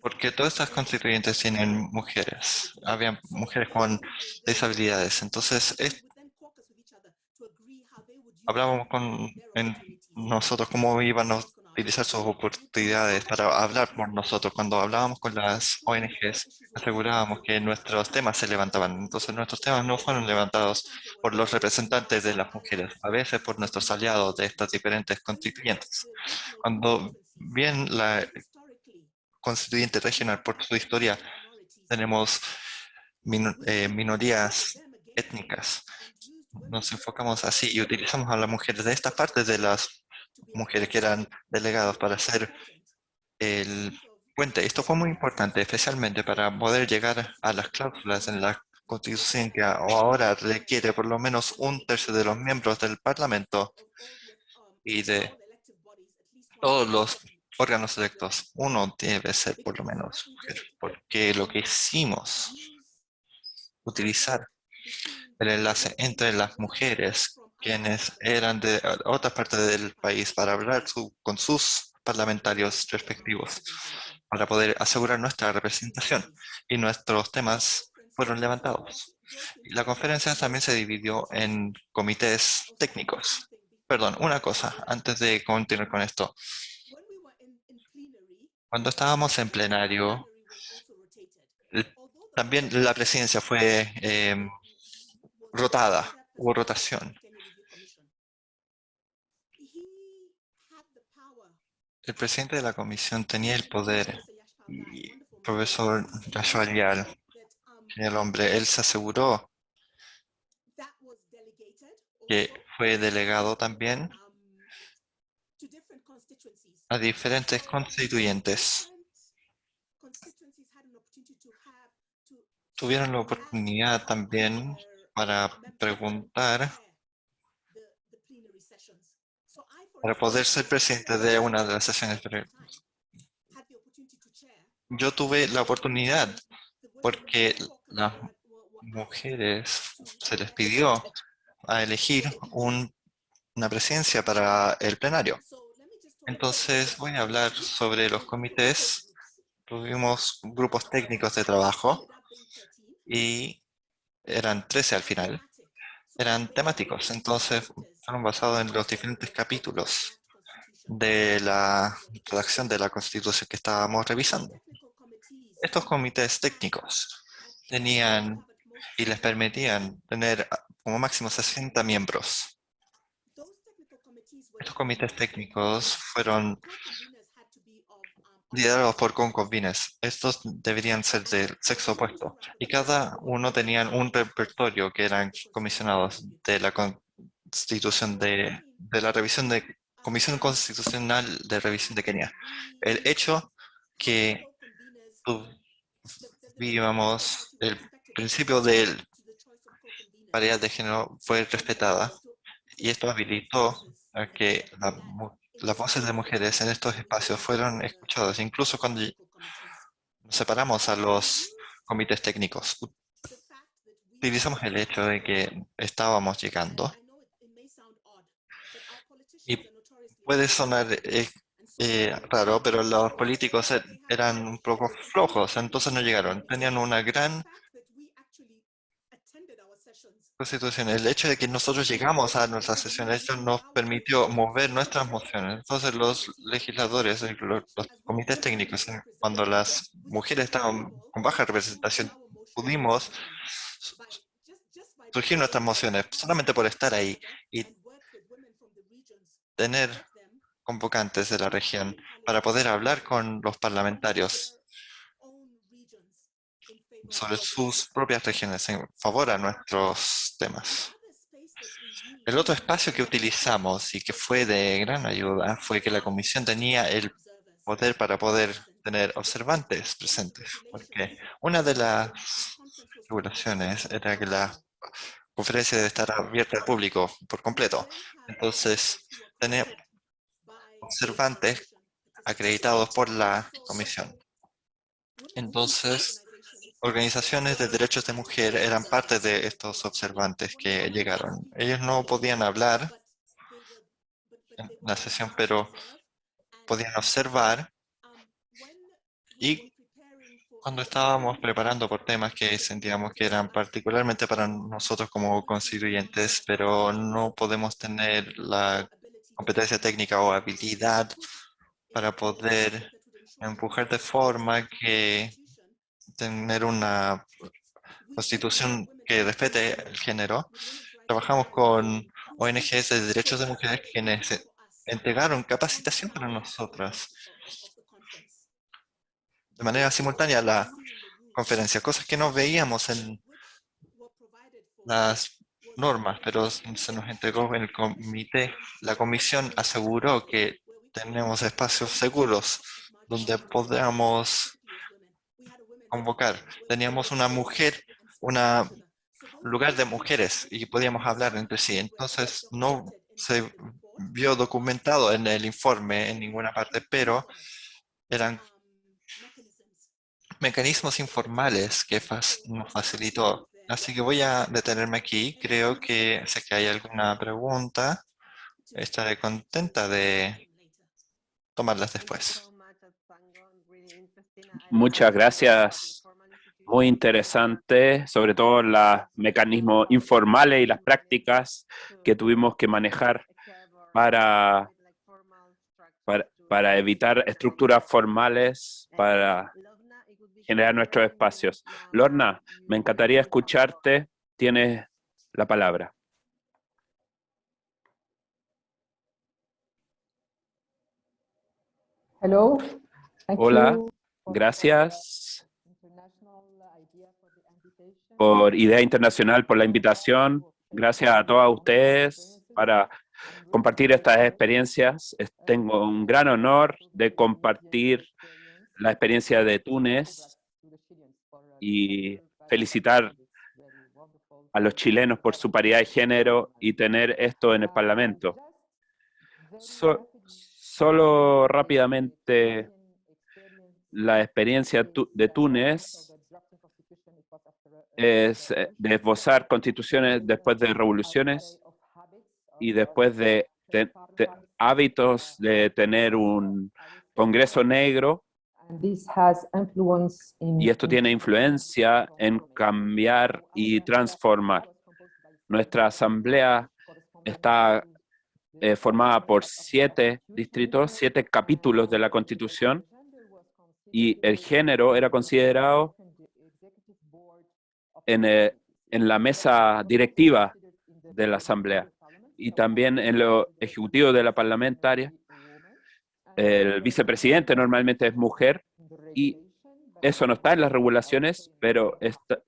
Porque todas estas constituyentes tienen mujeres. Había mujeres con disabilidades. Entonces, hablábamos con nosotros cómo íbamos utilizar sus oportunidades para hablar por nosotros. Cuando hablábamos con las ONGs, asegurábamos que nuestros temas se levantaban. Entonces nuestros temas no fueron levantados por los representantes de las mujeres, a veces por nuestros aliados de estas diferentes constituyentes. Cuando bien la constituyente regional, por su historia, tenemos eh, minorías étnicas, nos enfocamos así y utilizamos a las mujeres de estas partes de las mujeres que eran delegados para hacer el puente. Esto fue muy importante, especialmente para poder llegar a las cláusulas en la Constitución que ahora requiere por lo menos un tercio de los miembros del Parlamento y de todos los órganos electos. Uno debe ser por lo menos mujer, porque lo que hicimos, utilizar el enlace entre las mujeres quienes eran de otras partes del país para hablar con sus parlamentarios respectivos para poder asegurar nuestra representación y nuestros temas fueron levantados. la conferencia también se dividió en comités técnicos. Perdón, una cosa, antes de continuar con esto. Cuando estábamos en plenario, también la presidencia fue eh, rotada, hubo rotación. El presidente de la comisión tenía el poder y el profesor Joshua el hombre, él se aseguró que fue delegado también a diferentes constituyentes. Tuvieron la oportunidad también para preguntar para poder ser presidente de una de las sesiones. Yo tuve la oportunidad porque las mujeres se les pidió a elegir una presidencia para el plenario. Entonces voy a hablar sobre los comités. Tuvimos grupos técnicos de trabajo y eran 13 al final. Eran temáticos, entonces fueron basados en los diferentes capítulos de la redacción de la Constitución que estábamos revisando. Estos comités técnicos tenían y les permitían tener como máximo 60 miembros. Estos comités técnicos fueron liderados por concubines. Estos deberían ser del sexo opuesto. Y cada uno tenía un repertorio que eran comisionados de la, constitución de, la revisión de Comisión Constitucional de Revisión de Kenia. El hecho que vivamos el principio de paridad de género fue respetada y esto habilitó a que las voces de mujeres en estos espacios fueron escuchadas, incluso cuando separamos a los comités técnicos. Utilizamos el hecho de que estábamos llegando y puede sonar eh, eh, raro, pero los políticos er, eran un poco flojos, entonces no llegaron. Tenían una gran Constitución. El hecho de que nosotros llegamos a nuestras sesiones, esto nos permitió mover nuestras mociones. Entonces los legisladores, los, los comités técnicos, cuando las mujeres estaban con baja representación, pudimos surgir nuestras mociones solamente por estar ahí y tener convocantes de la región para poder hablar con los parlamentarios sobre sus propias regiones en favor a nuestros temas. El otro espacio que utilizamos y que fue de gran ayuda fue que la comisión tenía el poder para poder tener observantes presentes, porque una de las regulaciones era que la conferencia debe estar abierta al público por completo. Entonces, tener observantes acreditados por la comisión. Entonces, organizaciones de derechos de mujer eran parte de estos observantes que llegaron. Ellos no podían hablar en la sesión, pero podían observar y cuando estábamos preparando por temas que sentíamos que eran particularmente para nosotros como constituyentes, pero no podemos tener la competencia técnica o habilidad para poder empujar de forma que tener una constitución que respete el género. Trabajamos con ONGs de derechos de mujeres quienes entregaron capacitación para nosotras de manera simultánea la conferencia, cosas que no veíamos en las normas, pero se nos entregó en el comité. La comisión aseguró que tenemos espacios seguros donde podamos convocar. Teníamos una mujer, un lugar de mujeres y podíamos hablar entre sí. Entonces no se vio documentado en el informe en ninguna parte, pero eran mecanismos informales que nos facilitó. Así que voy a detenerme aquí. Creo que sé que hay alguna pregunta. Estaré contenta de tomarlas después. Muchas gracias. Muy interesante, sobre todo los mecanismos informales y las prácticas que tuvimos que manejar para, para, para evitar estructuras formales, para generar nuestros espacios. Lorna, me encantaría escucharte. Tienes la palabra. Hello. Hola, gracias por Idea Internacional por la invitación. Gracias a todos ustedes para compartir estas experiencias. Tengo un gran honor de compartir la experiencia de Túnez y felicitar a los chilenos por su paridad de género y tener esto en el Parlamento. solo rápidamente la experiencia de Túnez es eh, de constituciones después de revoluciones y después de hábitos de tener un Congreso negro y esto tiene influencia en cambiar y transformar. Nuestra asamblea está eh, formada por siete distritos, siete capítulos de la Constitución, y el género era considerado en, eh, en la mesa directiva de la asamblea y también en lo ejecutivo de la parlamentaria el vicepresidente normalmente es mujer y eso no está en las regulaciones, pero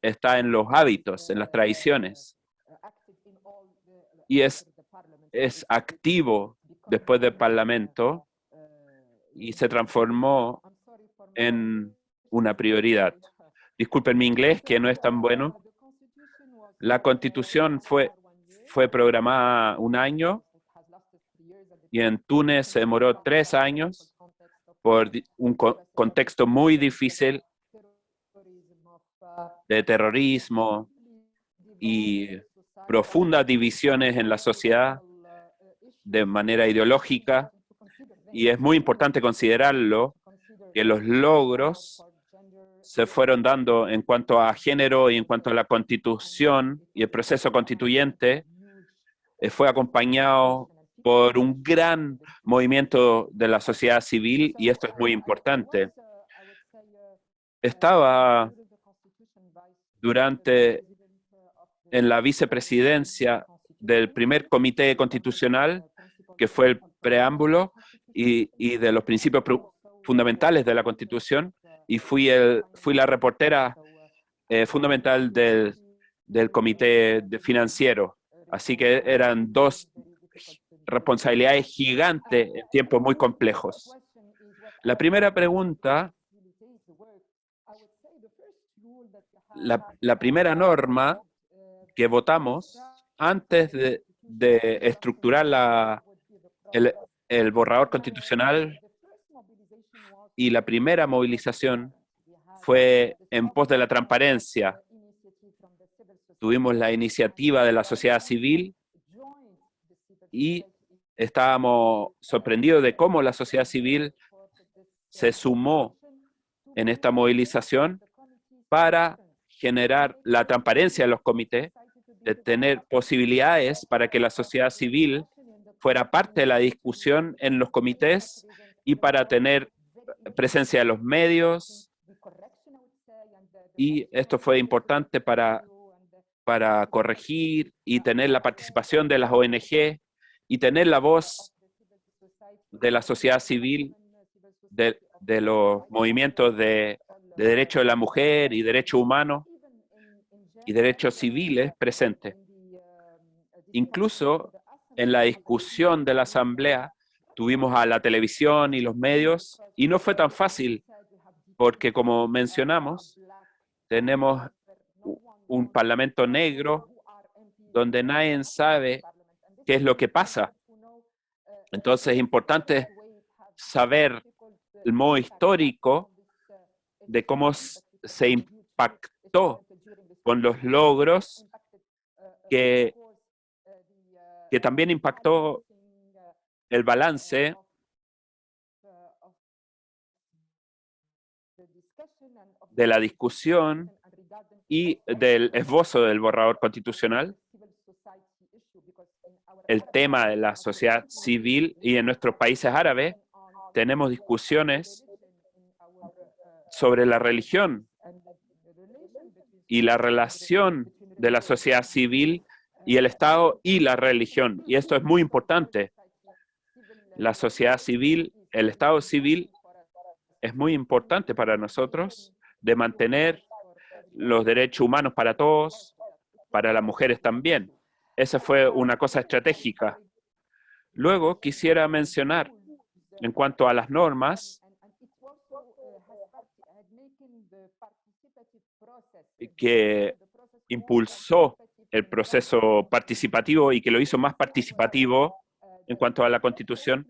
está, en los hábitos, en las tradiciones. Y es, es activo después del Parlamento y se transformó en una prioridad. Disculpen mi inglés, que no es tan bueno. La Constitución fue, fue programada un año y en Túnez se demoró tres años por un contexto muy difícil de terrorismo y profundas divisiones en la sociedad de manera ideológica. Y es muy importante considerarlo que los logros se fueron dando en cuanto a género y en cuanto a la constitución y el proceso constituyente, eh, fue acompañado por un gran movimiento de la sociedad civil y esto es muy importante. Estaba durante en la vicepresidencia del primer comité constitucional, que fue el preámbulo y, de los principios fundamentales de la Constitución, y fui, el, fui la reportera eh, fundamental del, del comité financiero. Así que eran dos responsabilidades gigantes en tiempos muy complejos. La primera pregunta, la, primera norma que votamos antes de, estructurar la, el, el borrador constitucional y la primera movilización fue en pos de la transparencia. Tuvimos la iniciativa de la sociedad civil y estábamos sorprendidos de cómo la sociedad civil se sumó en esta movilización para generar la transparencia de los comités, de tener posibilidades para que la sociedad civil fuera parte de la discusión en los comités y para tener presencia de los medios. Y esto fue importante para, para corregir y tener la participación de las ONG y tener la voz de la sociedad civil, de, los movimientos de, de derechos de la mujer y derechos humanos y derechos civiles presentes. Incluso en la discusión de la asamblea tuvimos a la televisión y los medios y no fue tan fácil porque como mencionamos tenemos un parlamento negro donde nadie sabe qué es lo que pasa. Entonces es importante saber el modo histórico de cómo se impactó con los logros que, que también impactó el balance de la discusión y del esbozo del borrador constitucional el tema de la sociedad civil y en nuestros países árabes tenemos discusiones sobre la religión y la relación de la sociedad civil y el Estado y la religión. Y esto es muy importante. La sociedad civil, el Estado civil es muy importante para nosotros de mantener los derechos humanos para todos, para las mujeres también. Esa fue una cosa estratégica. Luego quisiera mencionar, en cuanto a las normas, que impulsó el proceso participativo y que lo hizo más participativo en cuanto a la Constitución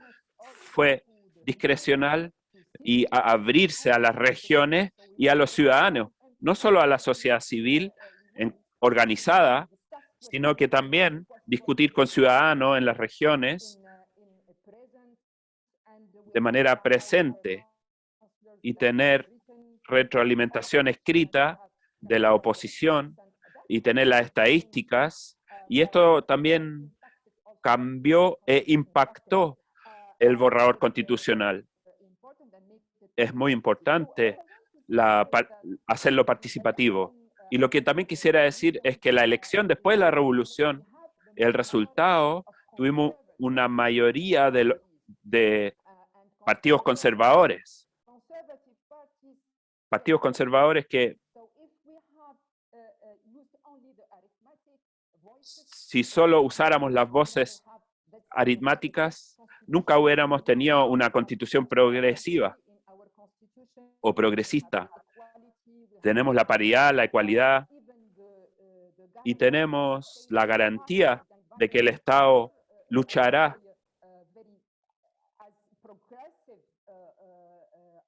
fue discrecional y abrirse a las regiones y a los ciudadanos, no solo a la sociedad civil organizada, sino que también discutir con ciudadanos en las regiones de manera presente y tener retroalimentación escrita de la oposición y tener las estadísticas. Y esto también cambió e impactó el borrador constitucional. Es muy importante hacerlo participativo. Y lo que también quisiera decir es que la elección después de la revolución, el resultado, tuvimos una mayoría de, de partidos conservadores. Partidos conservadores que si solo usáramos las voces aritmáticas, nunca hubiéramos tenido una constitución progresiva o progresista tenemos la paridad, la ecualidad y tenemos la garantía de que el Estado luchará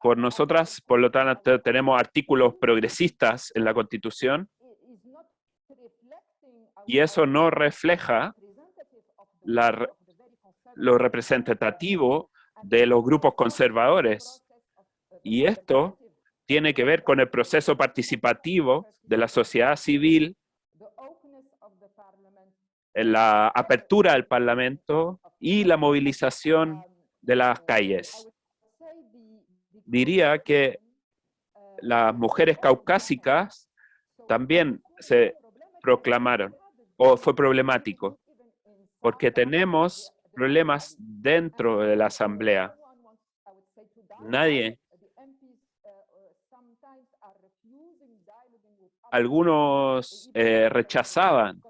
por nosotras, por lo tanto tenemos artículos progresistas en la Constitución y eso no refleja lo representativo de los grupos conservadores. Y esto tiene que ver con el proceso participativo de la sociedad civil, la apertura del Parlamento y la movilización de las calles. Diría que las mujeres caucásicas también se proclamaron, o fue problemático, porque tenemos problemas dentro de la Asamblea. Nadie algunos eh, rechazaban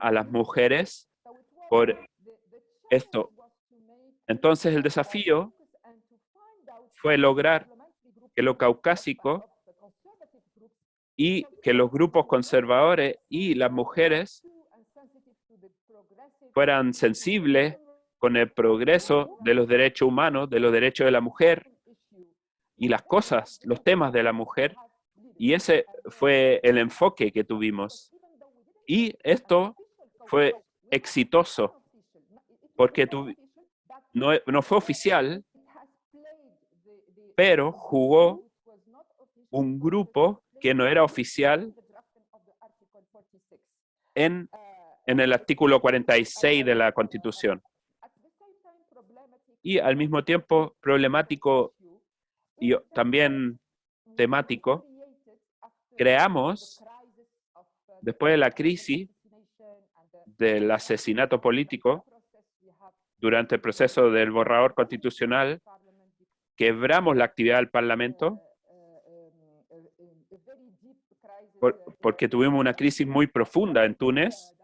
a las mujeres por esto. Entonces el desafío fue lograr que lo caucásico y que los grupos conservadores y las mujeres fueran sensibles con el progreso de los derechos humanos, de los derechos de la mujer y las cosas, los temas de la mujer. Y ese fue el enfoque que tuvimos. Y esto fue exitoso, porque no, no fue oficial, pero jugó un grupo que no era oficial en, en el artículo 46 de la Constitución. Y al mismo tiempo problemático y también temático, creamos, después de la crisis del asesinato político, durante el proceso del borrador constitucional, quebramos la actividad del Parlamento porque tuvimos una crisis muy profunda en Túnez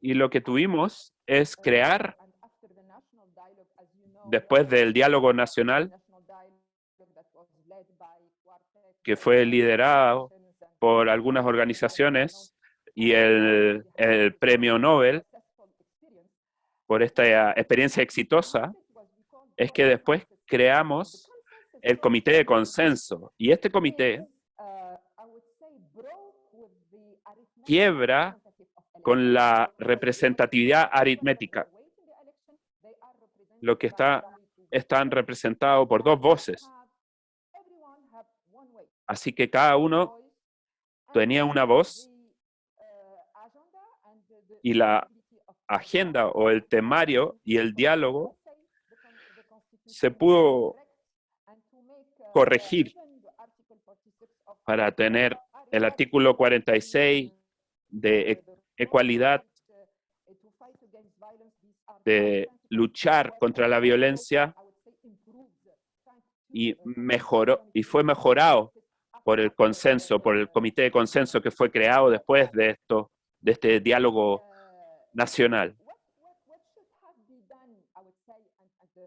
y lo que tuvimos es crear, después del diálogo nacional, que fue liderado por algunas organizaciones y el, premio Nobel por esta experiencia exitosa, es que después creamos el comité de consenso. Y este comité quiebra con la representatividad aritmética. Lo que está, están representados por dos voces. Así que cada uno tenía una voz y la agenda o el temario y el diálogo se pudo corregir para tener el artículo 46 de ecualidad, de luchar contra la violencia y mejoró y fue mejorado por el consenso, por el comité de consenso que fue creado después de esto, de este diálogo nacional.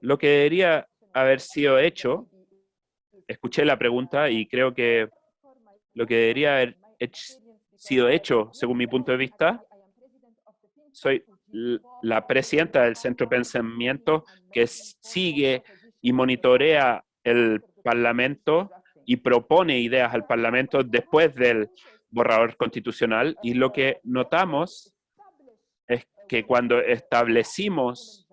Lo que debería haber sido hecho, escuché la pregunta y creo que lo que debería haber sido hecho, según mi punto de vista, soy la presidenta del Centro de Pensamiento que sigue y monitorea el Parlamento y propone ideas al Parlamento después del borrador constitucional. Y lo que notamos es que cuando establecimos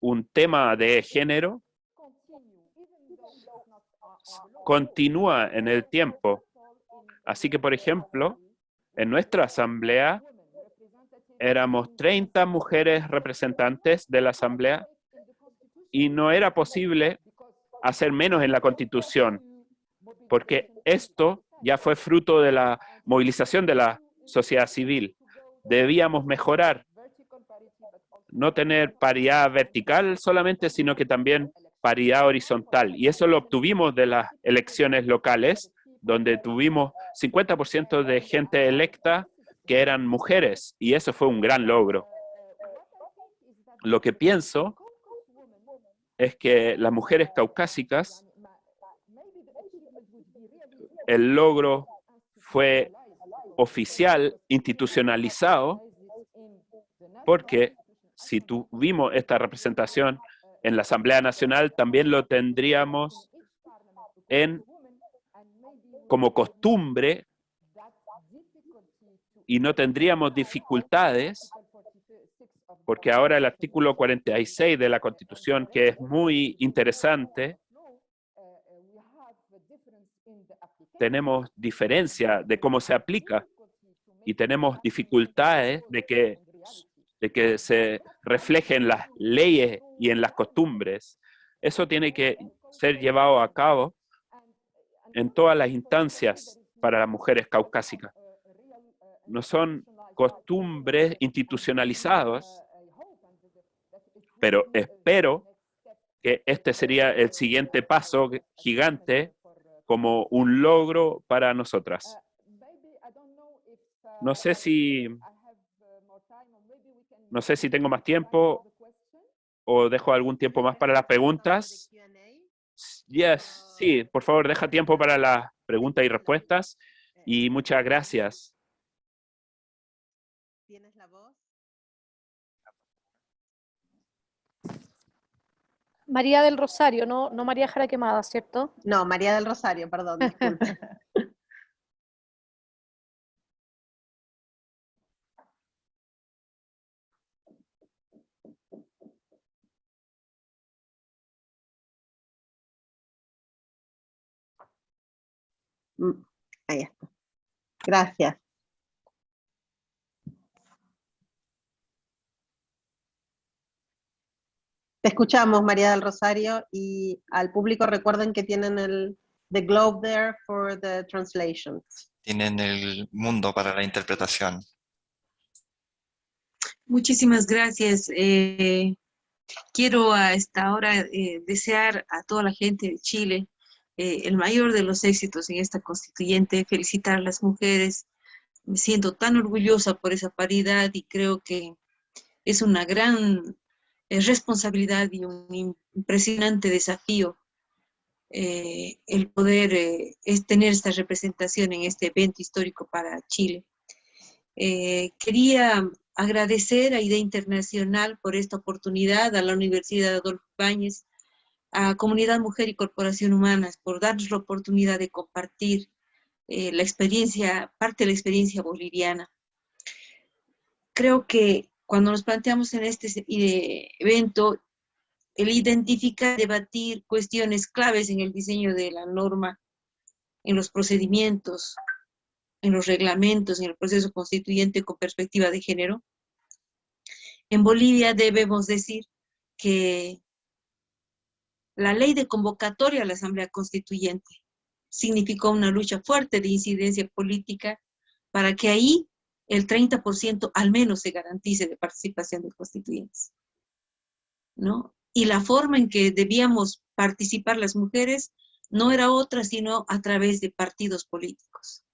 un tema de género, continúa en el tiempo. Así que, por ejemplo, en nuestra asamblea éramos 30 mujeres representantes de la asamblea y no era posible hacer menos en la constitución, porque esto ya fue fruto de la movilización de la sociedad civil. Debíamos mejorar, no tener paridad vertical solamente, sino que también paridad horizontal. Y eso lo obtuvimos de las elecciones locales, donde tuvimos 50% de gente electa que eran mujeres, y eso fue un gran logro. Lo que pienso es que las mujeres caucásicas, el logro fue oficial, institucionalizado, porque si tuvimos esta representación en la Asamblea Nacional, también lo tendríamos en como costumbre y no tendríamos dificultades porque ahora el artículo 46 de la Constitución, que es muy interesante, tenemos diferencia de cómo se aplica y tenemos dificultades de que, de que se reflejen las leyes y en las costumbres. Eso tiene que ser llevado a cabo en todas las instancias para las mujeres caucásicas. No son costumbres institucionalizadas, pero espero que este sería el siguiente paso gigante como un logro para nosotras. No sé si no sé si tengo más tiempo o dejo algún tiempo más para las preguntas. Yes, sí, por favor, deja tiempo para las preguntas y respuestas. Y muchas gracias. ¿Tienes la voz? María del Rosario, no, no María Jara Quemada, ¿cierto? No, María del Rosario, perdón. Mm, Ahí está. Gracias. Te escuchamos, María del Rosario, y al público recuerden que tienen el the globe there for the translation. Tienen el mundo para la interpretación. Muchísimas gracias. Eh, quiero a esta hora eh, desear a toda la gente de Chile eh, el mayor de los éxitos en esta constituyente, felicitar a las mujeres. Me siento tan orgullosa por esa paridad y creo que es una gran eh, responsabilidad y un impresionante desafío eh, el poder es tener esta representación en este evento histórico para Chile. quería agradecer a IDEA Internacional por esta oportunidad, a la Universidad Adolfo Ibáñez, a Comunidad Mujer y Corporación Humanas por darnos la oportunidad de compartir eh, la experiencia, parte de la experiencia boliviana. Creo que cuando nos planteamos en este evento, el identificar, debatir cuestiones claves en el diseño de la norma, en los procedimientos, en los reglamentos, en el proceso constituyente con perspectiva de género. En Bolivia debemos decir que la ley de convocatoria a la Asamblea Constituyente significó una lucha fuerte de incidencia política para que ahí el 30% al menos se garantice de participación de constituyentes. ¿no? Y la forma en que debíamos participar las mujeres no era otra sino a través de partidos políticos.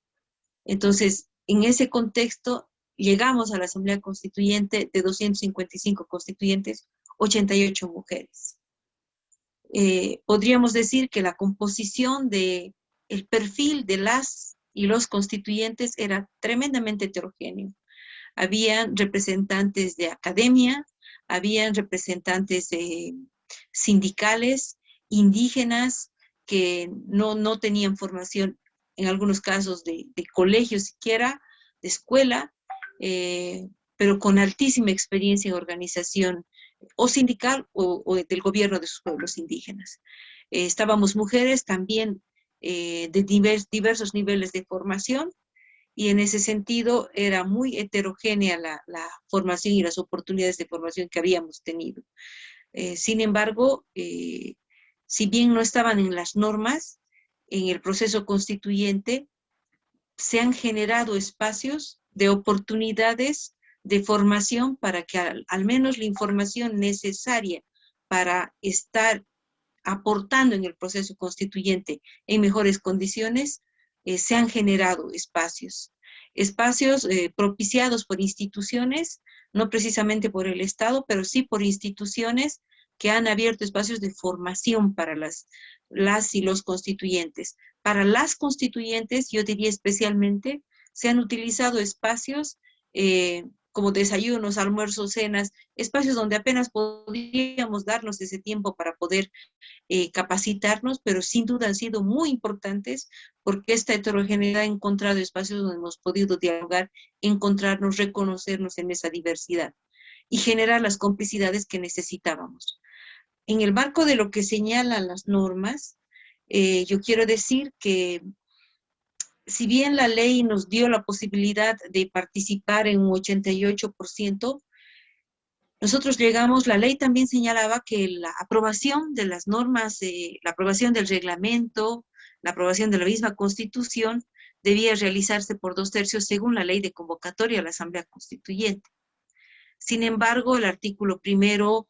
Entonces, en ese contexto, llegamos a la Asamblea Constituyente de 255 constituyentes, 88 mujeres. Eh, podríamos decir que la composición de el perfil de las y los constituyentes era tremendamente heterogéneo. Habían representantes de academia, habían representantes sindicales, indígenas, que no, no, tenían formación, en algunos casos, de, de colegio siquiera, de escuela, eh, pero con altísima experiencia en organización o sindical o, del gobierno de sus pueblos indígenas. Eh, estábamos mujeres también eh, de diversos niveles de formación y en ese sentido era muy heterogénea la, formación y las oportunidades de formación que habíamos tenido. Eh, sin embargo, si bien no estaban en las normas, en el proceso constituyente se han generado espacios de oportunidades de formación para que al, menos la información necesaria para estar aportando en el proceso constituyente en mejores condiciones, eh, se han generado espacios. Espacios eh, propiciados por instituciones, no precisamente por el Estado, pero sí por instituciones que han abierto espacios de formación para las, las y los constituyentes. Para las constituyentes, yo diría especialmente, se han utilizado espacios eh, como desayunos, almuerzos, cenas, espacios donde apenas podríamos darnos ese tiempo para poder eh, capacitarnos, pero sin duda han sido muy importantes porque esta heterogeneidad ha encontrado espacios donde hemos podido dialogar, encontrarnos, reconocernos en esa diversidad y generar las complicidades que necesitábamos. En el marco de lo que señalan las normas, eh, yo quiero decir que si bien la ley nos dio la posibilidad de participar en un 88%, nosotros llegamos, la ley también señalaba que la aprobación de las normas, la aprobación del reglamento, la aprobación de la misma constitución, debía realizarse por dos tercios según la ley de convocatoria a la Asamblea Constituyente. Sin embargo, el artículo primero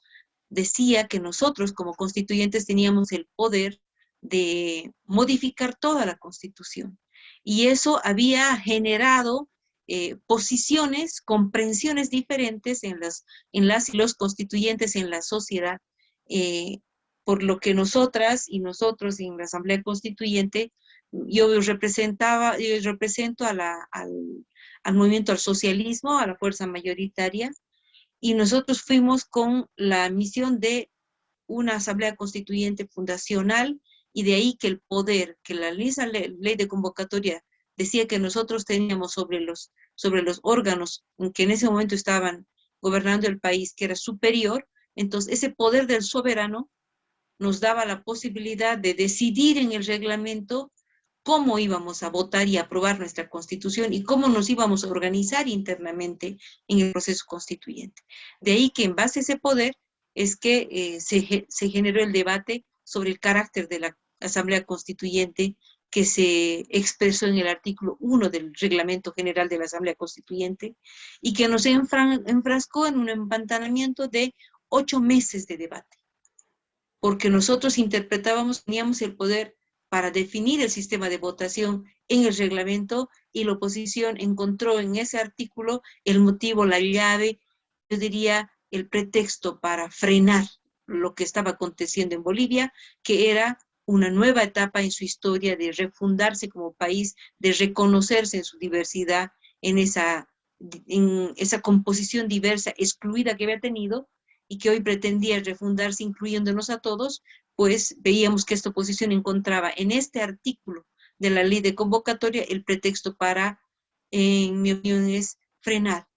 decía que nosotros como constituyentes teníamos el poder de modificar toda la constitución. Y eso había generado eh, posiciones, comprensiones diferentes en las, en las y los constituyentes en la sociedad, eh, por lo que nosotras y nosotros en la Asamblea Constituyente, yo representaba, yo represento a al, al movimiento al socialismo, a la fuerza mayoritaria, y nosotros fuimos con la misión de una asamblea constituyente fundacional y de ahí que el poder, que la ley, de convocatoria decía que nosotros teníamos sobre los, sobre los órganos que en ese momento estaban gobernando el país, que era superior, entonces ese poder del soberano nos daba la posibilidad de decidir en el reglamento cómo íbamos a votar y aprobar nuestra constitución y cómo nos íbamos a organizar internamente en el proceso constituyente. De ahí que en base a ese poder es que eh, se, se generó el debate sobre el carácter de la Asamblea Constituyente que se expresó en el artículo 1 del Reglamento General de la Asamblea Constituyente y que nos enfrascó en un empantanamiento de ocho meses de debate. Porque nosotros interpretábamos, teníamos el poder para definir el sistema de votación en el reglamento y la oposición encontró en ese artículo el motivo, la llave, yo diría el pretexto para frenar lo que estaba aconteciendo en Bolivia, que era una nueva etapa en su historia de refundarse como país, de reconocerse en su diversidad, en esa, en esa composición diversa, excluida que había tenido, y que hoy pretendía refundarse incluyéndonos a todos, pues veíamos que esta oposición encontraba en este artículo de la ley de convocatoria el pretexto para, en mi opinión, es frenar,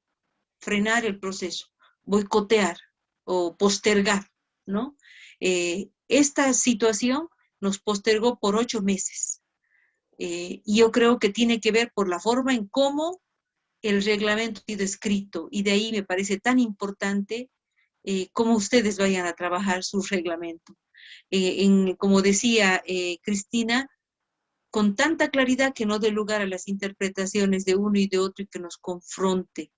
frenar el proceso, boicotear o postergar, ¿no? Eh, esta situación nos postergó por ocho meses. Eh, y yo creo que tiene que ver por la forma en cómo el reglamento ha sido escrito, y de ahí me parece tan importante eh, cómo ustedes vayan a trabajar su reglamento. En, como decía Cristina, con tanta claridad que no dé lugar a las interpretaciones de uno y de otro y que nos confronte,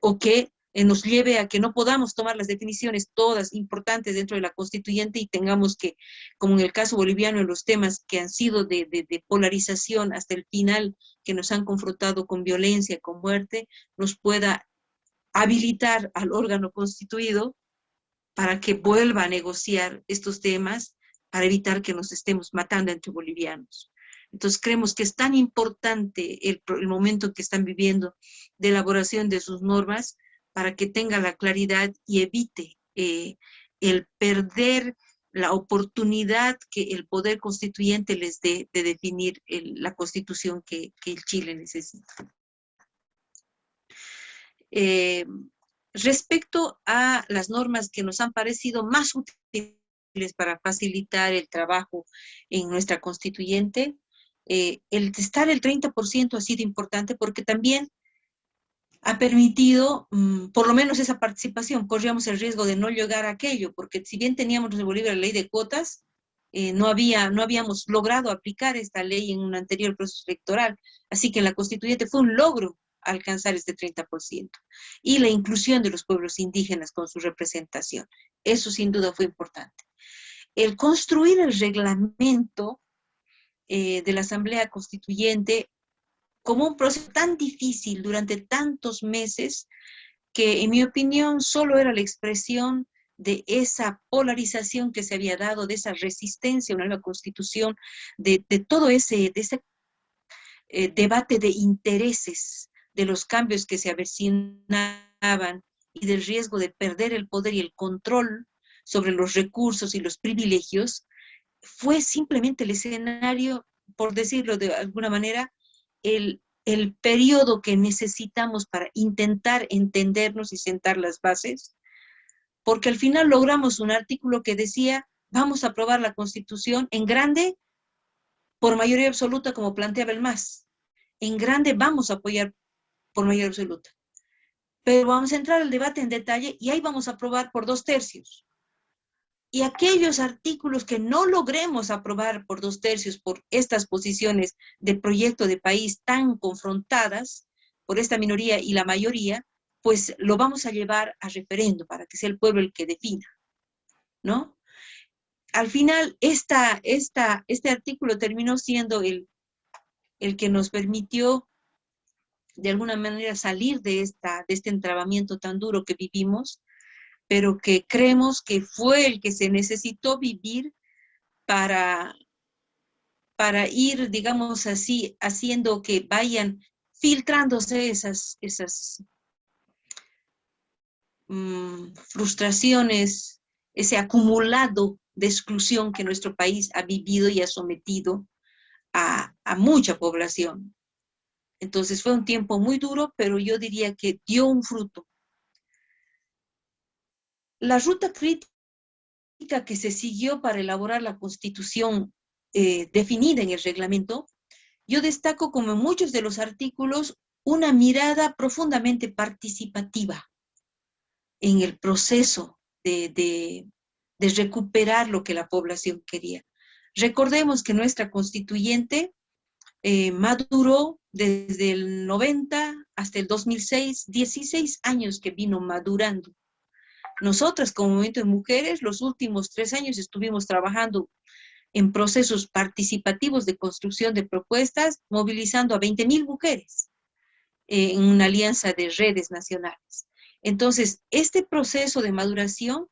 o que eh, nos lleve a que no podamos tomar las definiciones todas importantes dentro de la constituyente y tengamos que, como en el caso boliviano, en los temas que han sido de, polarización hasta el final, que nos han confrontado con violencia, con muerte, nos pueda habilitar al órgano constituido para que vuelva a negociar estos temas para evitar que nos estemos matando entre bolivianos. Entonces creemos que es tan importante el, el momento que están viviendo de elaboración de sus normas para que tenga la claridad y evite eh, el perder la oportunidad que el poder constituyente les dé de definir la constitución que, el Chile necesita. Eh, respecto a las normas que nos han parecido más útiles para facilitar el trabajo en nuestra constituyente, eh, el estar el 30% ha sido importante porque también ha permitido mm, por lo menos esa participación. Corríamos el riesgo de no llegar a aquello, porque si bien teníamos en Bolivia la ley de cuotas, eh, no, había, no habíamos logrado aplicar esta ley en un anterior proceso electoral. Así que en la constituyente fue un logro alcanzar este 30%. Y la inclusión de los pueblos indígenas con su representación. Eso sin duda fue importante. El construir el reglamento eh, de la Asamblea Constituyente como un proceso tan difícil durante tantos meses que en mi opinión solo era la expresión de esa polarización que se había dado, de esa resistencia a una nueva constitución, de, todo ese, eh, debate de intereses, de los cambios que se avecinaban y del riesgo de perder el poder y el control sobre los recursos y los privilegios, fue simplemente el escenario, por decirlo de alguna manera, el, el periodo que necesitamos para intentar entendernos y sentar las bases, porque al final logramos un artículo que decía, vamos a aprobar la Constitución en grande por mayoría absoluta como planteaba el MAS. en grande vamos a apoyar por mayoría absoluta. Pero vamos a entrar al debate en detalle y ahí vamos a aprobar por dos tercios. Y aquellos artículos que no logremos aprobar por dos tercios por estas posiciones de proyecto de país tan confrontadas por esta minoría y la mayoría, pues lo vamos a llevar a referendo para que sea el pueblo el que defina, ¿no? Al final, esta, esta, este artículo terminó siendo el, el que nos permitió de alguna manera salir de, esta, de este entrabamiento tan duro que vivimos, pero que creemos que fue el que se necesitó vivir para, para ir, digamos así, haciendo que vayan filtrándose esas, esas mm, frustraciones, ese acumulado de exclusión que nuestro país ha vivido y ha sometido a, a mucha población. Entonces fue un tiempo muy duro, pero yo diría que dio un fruto. La ruta crítica que se siguió para elaborar la constitución eh, definida en el reglamento, yo destaco como en muchos de los artículos una mirada profundamente participativa en el proceso de, recuperar lo que la población quería. Recordemos que nuestra constituyente eh, maduró desde el 90 hasta el 2006, 16 años que vino madurando. Nosotras como Movimiento de Mujeres, los últimos tres años estuvimos trabajando en procesos participativos de construcción de propuestas, movilizando a 20 mil mujeres eh, en una alianza de redes nacionales. Entonces, este proceso de maduración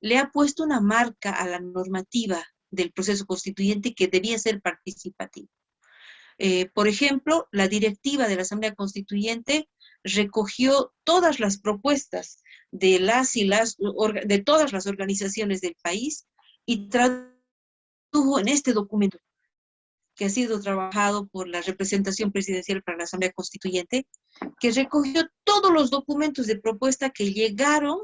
le ha puesto una marca a la normativa del proceso constituyente que debía ser participativo. Eh, por ejemplo, la directiva de la Asamblea Constituyente recogió todas las propuestas de las y las, de todas las organizaciones del país y tradujo en este documento que ha sido trabajado por la representación presidencial para la Asamblea Constituyente, que recogió todos los documentos de propuesta que llegaron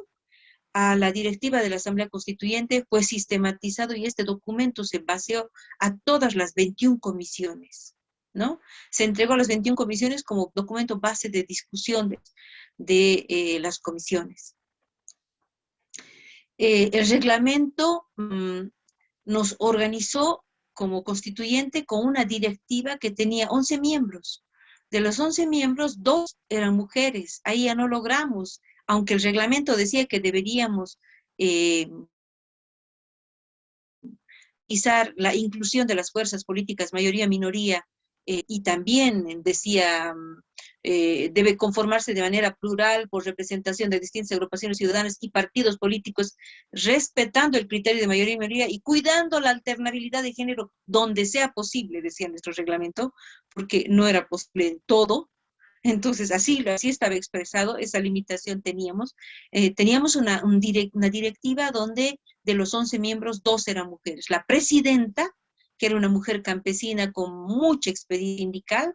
a la directiva de la Asamblea Constituyente, fue sistematizado y este documento se baseó a todas las 21 comisiones. ¿no? Se entregó a las 21 comisiones como documento base de discusión de, eh, las comisiones. Eh, el reglamento mm, nos organizó como constituyente con una directiva que tenía 11 miembros. De los 11 miembros, dos eran mujeres. Ahí ya no logramos, aunque el reglamento decía que deberíamos eh, la inclusión de las fuerzas políticas mayoría-minoría eh, y también decía, mm, eh, debe conformarse de manera plural por representación de distintas agrupaciones ciudadanas y partidos políticos, respetando el criterio de mayoría y minoría y cuidando la alternabilidad de género donde sea posible, decía nuestro reglamento, porque no era posible en todo, entonces, así, así estaba expresado, esa limitación teníamos. Eh, teníamos una, una, directiva donde de los 11 miembros, dos eran mujeres. La presidenta que era una mujer campesina con mucha experiencia sindical,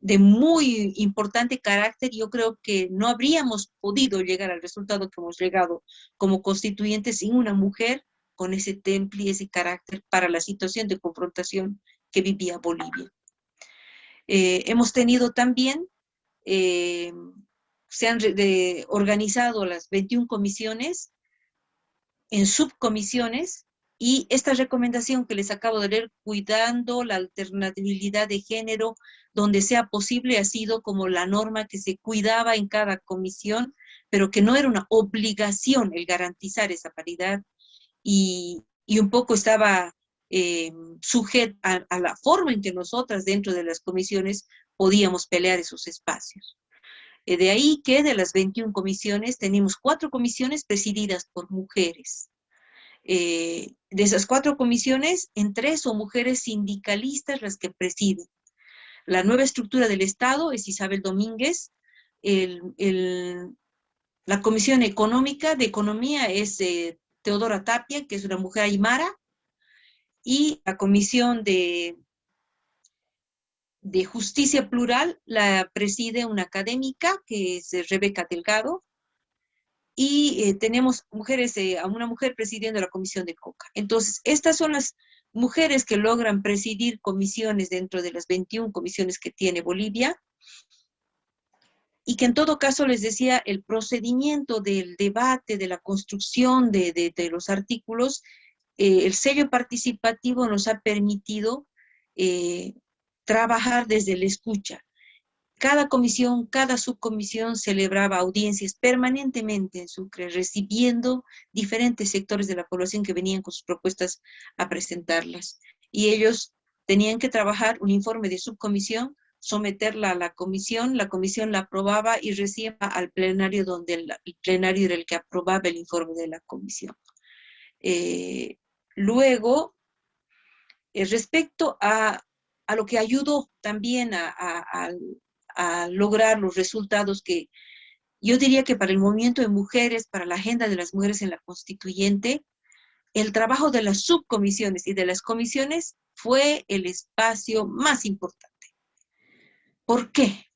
de muy importante carácter, yo creo que no habríamos podido llegar al resultado que hemos llegado como constituyentes sin una mujer con ese temple y ese carácter para la situación de confrontación que vivía Bolivia. Eh, hemos tenido también, eh, se han organizado las 21 comisiones en subcomisiones y esta recomendación que les acabo de leer, cuidando la alternabilidad de género donde sea posible, ha sido como la norma que se cuidaba en cada comisión, pero que no era una obligación el garantizar esa paridad y, un poco estaba eh, sujeta a, la forma en que nosotras dentro de las comisiones podíamos pelear esos espacios. Eh, de ahí que de las 21 comisiones tenemos cuatro comisiones presididas por mujeres. Eh, de esas cuatro comisiones, en tres son mujeres sindicalistas las que presiden. La nueva estructura del Estado es Isabel Domínguez, la Comisión Económica de Economía es eh, Teodora Tapia, que es una mujer aymara, y la Comisión de, de Justicia Plural la preside una académica, que es Rebeca Delgado, y eh, tenemos mujeres, eh, a una mujer presidiendo la comisión de COCA. Entonces, estas son las mujeres que logran presidir comisiones dentro de las 21 comisiones que tiene Bolivia, y que en todo caso les decía, el procedimiento del debate, de la construcción de, los artículos, eh, el sello participativo nos ha permitido trabajar desde la escucha. Cada comisión, cada subcomisión celebraba audiencias permanentemente en Sucre, recibiendo diferentes sectores de la población que venían con sus propuestas a presentarlas. Y ellos tenían que trabajar un informe de subcomisión, someterla a la comisión, la comisión la aprobaba y recibía al plenario donde el, plenario era el que aprobaba el informe de la comisión. Eh, luego, eh, respecto a, lo que ayudó también a, a lograr los resultados que yo diría que para el movimiento de mujeres, para la agenda de las mujeres en la constituyente, el trabajo de las subcomisiones y de las comisiones fue el espacio más importante. ¿Por qué?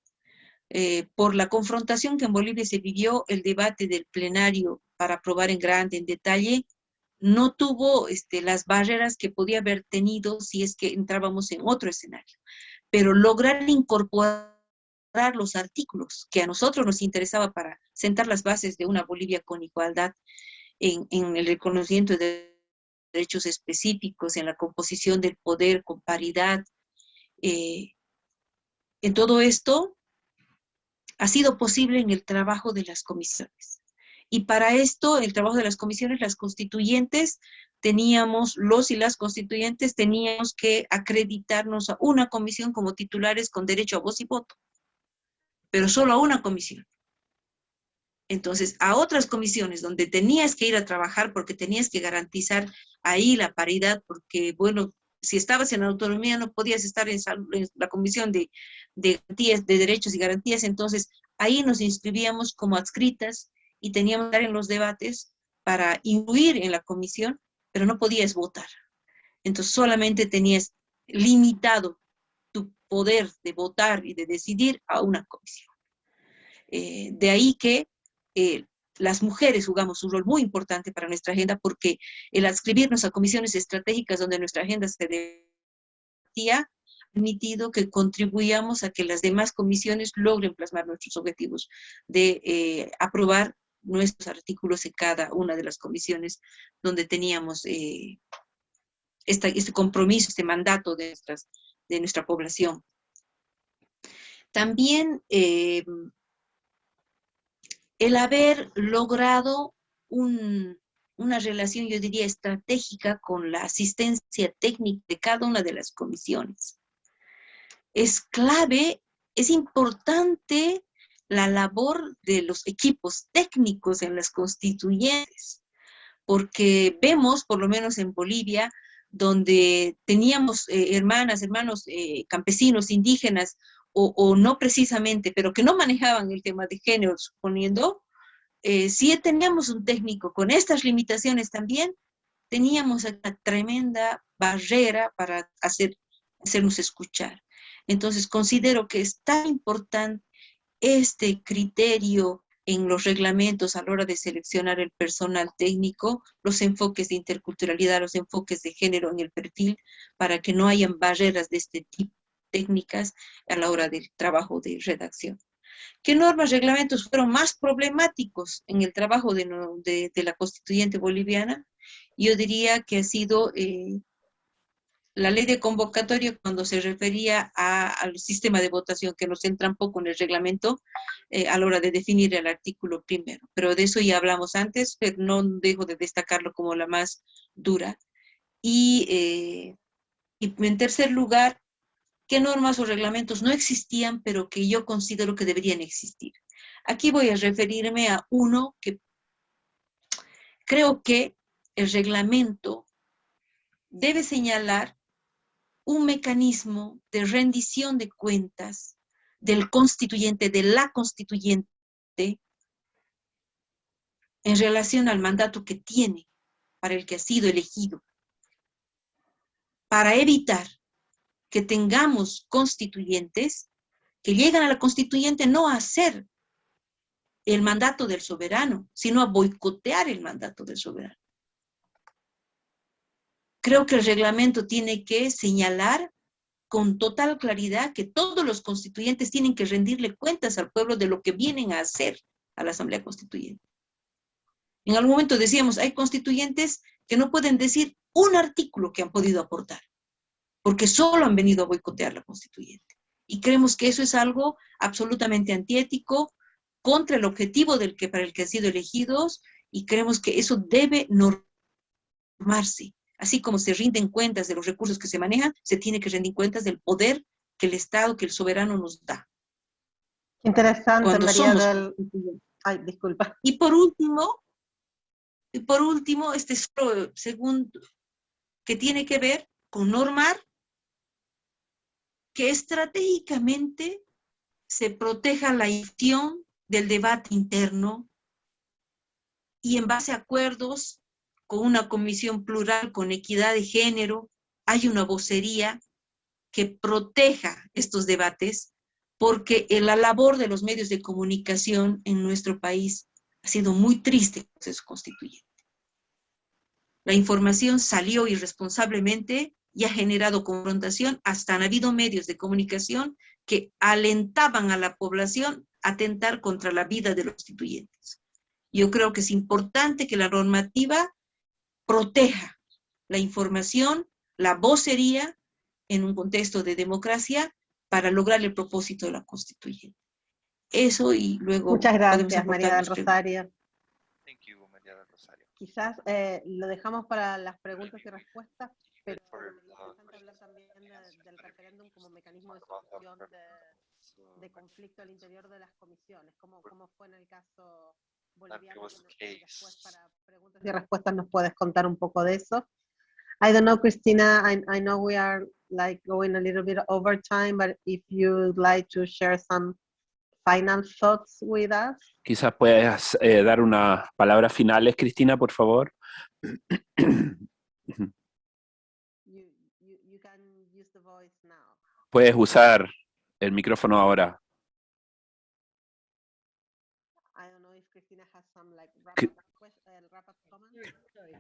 Eh, por la confrontación que en Bolivia se vivió, el debate del plenario para aprobar en grande, en detalle, no tuvo este, las barreras que podía haber tenido si es que entrábamos en otro escenario. Pero lograr incorporar los artículos que a nosotros nos interesaba para sentar las bases de una Bolivia con igualdad en, el reconocimiento de derechos específicos, en la composición del poder con paridad. Eh, en todo esto ha sido posible en el trabajo de las comisiones. Y para esto, el trabajo de las comisiones, las constituyentes, teníamos, los y las constituyentes, teníamos que acreditarnos a una comisión como titulares con derecho a voz y voto pero solo a una comisión. Entonces, a otras comisiones donde tenías que ir a trabajar porque tenías que garantizar ahí la paridad, porque, bueno, si estabas en autonomía no podías estar en, la comisión de, de, de derechos y garantías, entonces ahí nos inscribíamos como adscritas y teníamos que estar en los debates para incluir en la comisión, pero no podías votar. Entonces solamente tenías limitado poder de votar y de decidir a una comisión. Eh, de ahí que eh, las mujeres jugamos un rol muy importante para nuestra agenda porque el adscribirnos a comisiones estratégicas donde nuestra agenda se debatía permitido que contribuyamos a que las demás comisiones logren plasmar nuestros objetivos de eh, aprobar nuestros artículos en cada una de las comisiones donde teníamos este compromiso, este mandato de nuestras de nuestra población. También eh, el haber logrado una relación, yo diría, estratégica con la asistencia técnica de cada una de las comisiones. Es clave, es importante la labor de los equipos técnicos en las constituyentes, porque vemos, por lo menos en Bolivia, donde teníamos eh, hermanas, hermanos eh, campesinos, indígenas, o, no precisamente, pero que no manejaban el tema de género, suponiendo, eh, si teníamos un técnico con estas limitaciones también, teníamos una tremenda barrera para hacer, hacernos escuchar. Entonces, considero que es tan importante este criterio en los reglamentos a la hora de seleccionar el personal técnico, los enfoques de interculturalidad, los enfoques de género en el perfil, para que no hayan barreras de este tipo técnicas a la hora del trabajo de redacción. ¿Qué normas, reglamentos fueron más problemáticos en el trabajo de, la constituyente boliviana? Yo diría que ha sido eh, la ley de convocatoria cuando se refería al sistema de votación, que nos entra un poco en el reglamento eh, a la hora de definir el artículo primero. Pero de eso ya hablamos antes, pero no dejo de destacarlo como la más dura. Y, eh, y en tercer lugar, qué normas o reglamentos no existían, pero que yo considero que deberían existir. Aquí voy a referirme a uno que creo que el reglamento debe señalar un mecanismo de rendición de cuentas del constituyente, de la constituyente, en relación al mandato que tiene para el que ha sido elegido, para evitar que tengamos constituyentes que llegan a la constituyente no a hacer el mandato del soberano, sino a boicotear el mandato del soberano. Creo que el reglamento tiene que señalar con total claridad que todos los constituyentes tienen que rendirle cuentas al pueblo de lo que vienen a hacer a la Asamblea Constituyente. En algún momento decíamos, hay constituyentes que no pueden decir un artículo que han podido aportar, porque solo han venido a boicotear la constituyente. Y creemos que eso es algo absolutamente antiético, contra el objetivo del que, para el que han sido elegidos, y creemos que eso debe normarse. Así como se rinden cuentas de los recursos que se manejan, se tiene que rendir cuentas del poder que el Estado, que el soberano nos da. Interesante, María del... Ay, disculpa. Y por último, y por último, este segundo, que tiene que ver con normar que estratégicamente se proteja la acción del debate interno y en base a acuerdos con una comisión plural con equidad de género, hay una vocería que proteja estos debates porque la labor de los medios de comunicación en nuestro país ha sido muy triste en el proceso constituyente. La información salió irresponsablemente y ha generado confrontación, hasta han habido medios de comunicación que alentaban a la población a atentar contra la vida de los constituyentes. Yo creo que es importante que la normativa proteja la información, la vocería, en un contexto de democracia, para lograr el propósito de la constituyente. Eso y luego... Muchas gracias, María del Rosario. Quizás eh, lo dejamos para las preguntas y respuestas, pero interesante hablar también del referéndum como mecanismo de solución de, conflicto al interior de las comisiones, como, como fue en el caso boliviano. después para preguntas y respuestas nos puedes contar un poco de eso. I don't know, Christina, I, I know we are like going a little bit over time, but if you'd like to share some final thoughts with us. Quizás puedas eh, dar unas palabras finales, Cristina, por favor. Puedes usar el micrófono ahora.